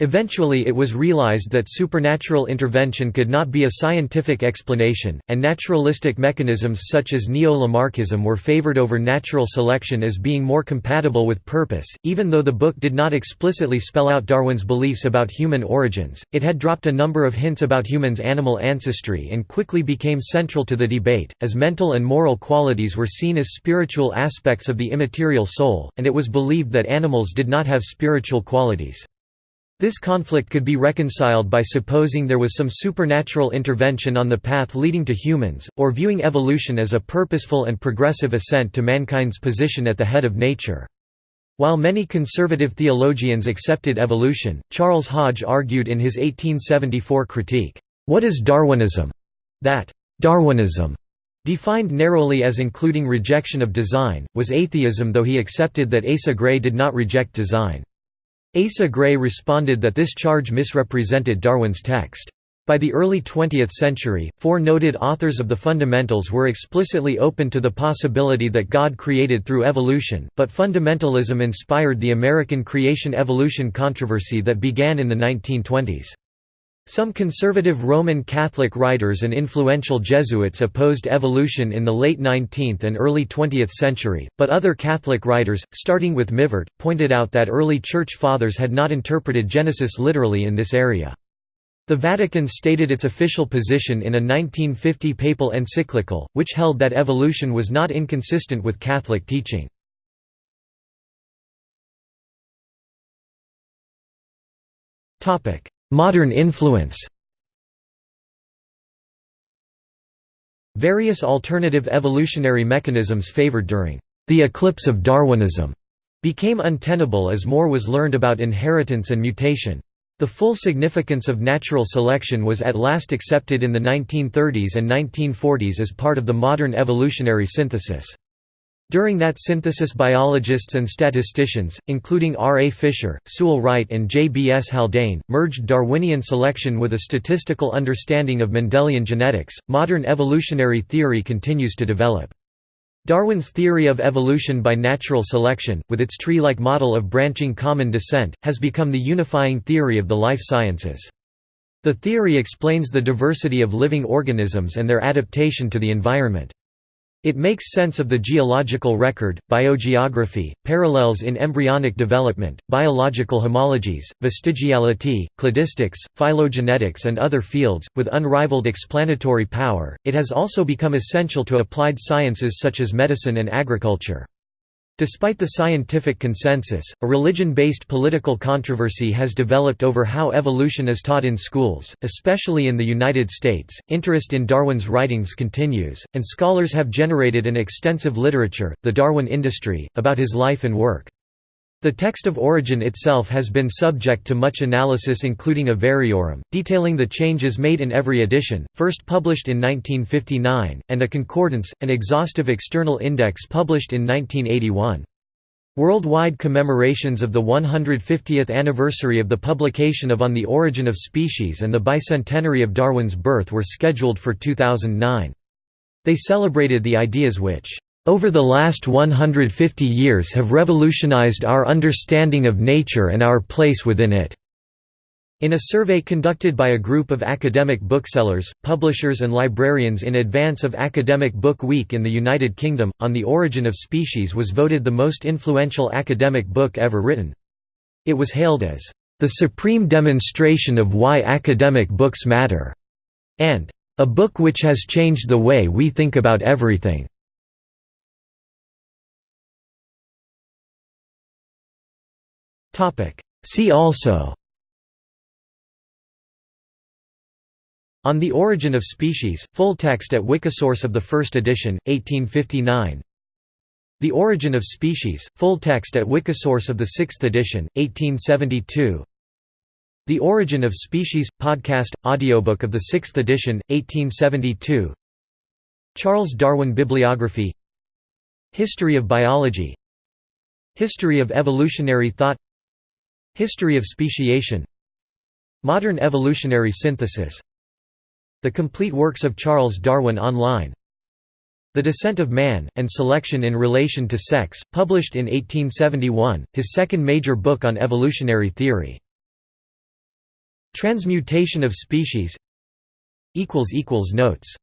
Eventually it was realized that supernatural intervention could not be a scientific explanation, and naturalistic mechanisms such as neo-Lamarckism were favored over natural selection as being more compatible with purpose. Even though the book did not explicitly spell out Darwin's beliefs about human origins, it had dropped a number of hints about humans' animal ancestry and quickly became central to the debate, as mental and moral qualities were seen as spiritual aspects of the immaterial soul, and it was believed that animals did not have spiritual qualities. This conflict could be reconciled by supposing there was some supernatural intervention on the path leading to humans, or viewing evolution as a purposeful and progressive ascent to mankind's position at the head of nature. While many conservative theologians accepted evolution, Charles Hodge argued in his 1874 critique, "'What is Darwinism?' that Darwinism Defined narrowly as including rejection of design, was atheism though he accepted that Asa Gray did not reject design. Asa Gray responded that this charge misrepresented Darwin's text. By the early 20th century, four noted authors of the fundamentals were explicitly open to the possibility that God created through evolution, but fundamentalism inspired the American creation-evolution controversy that began in the 1920s. Some conservative Roman Catholic writers and influential Jesuits opposed evolution in the late 19th and early 20th century, but other Catholic writers, starting with Mivart, pointed out that early Church Fathers had not interpreted Genesis literally in this area. The Vatican stated its official position in a 1950 papal encyclical, which held that evolution was not inconsistent with Catholic teaching. Topic: Modern influence Various alternative evolutionary mechanisms favored during the eclipse of Darwinism became untenable as more was learned about inheritance and mutation. The full significance of natural selection was at last accepted in the 1930s and 1940s as part of the modern evolutionary synthesis. During that synthesis biologists and statisticians, including R. A. Fisher, Sewall Wright and J. B. S. Haldane, merged Darwinian selection with a statistical understanding of Mendelian genetics. Modern evolutionary theory continues to develop. Darwin's theory of evolution by natural selection, with its tree-like model of branching common descent, has become the unifying theory of the life sciences. The theory explains the diversity of living organisms and their adaptation to the environment. It makes sense of the geological record, biogeography, parallels in embryonic development, biological homologies, vestigiality, cladistics, phylogenetics, and other fields, with unrivaled explanatory power. It has also become essential to applied sciences such as medicine and agriculture. Despite the scientific consensus, a religion-based political controversy has developed over how evolution is taught in schools, especially in the United States. Interest in Darwin's writings continues, and scholars have generated an extensive literature, The Darwin Industry, about his life and work. The text of origin itself has been subject to much analysis including a variorum, detailing the changes made in every edition, first published in 1959, and a concordance, an exhaustive external index published in 1981. Worldwide commemorations of the 150th anniversary of the publication of On the Origin of Species and the bicentenary of Darwin's birth were scheduled for 2009. They celebrated the ideas which over the last 150 years have revolutionized our understanding of nature and our place within it." In a survey conducted by a group of academic booksellers, publishers and librarians in advance of Academic Book Week in the United Kingdom, On the Origin of Species was voted the most influential academic book ever written. It was hailed as, "...the supreme demonstration of why academic books matter," and, "...a book which has changed the way we think about everything." See also. On the Origin of Species, full text at Wikisource of the first edition, 1859 The Origin of Species, full text at Wikisource of the sixth edition, 1872 The Origin of Species, podcast, audiobook of the sixth edition, 1872 Charles Darwin Bibliography. History of Biology. History of Evolutionary Thought History of speciation. Modern evolutionary synthesis. The complete works of Charles Darwin online. The Descent of Man, and Selection in Relation to Sex, published in 1871, his second major book on evolutionary theory. Transmutation of species. Notes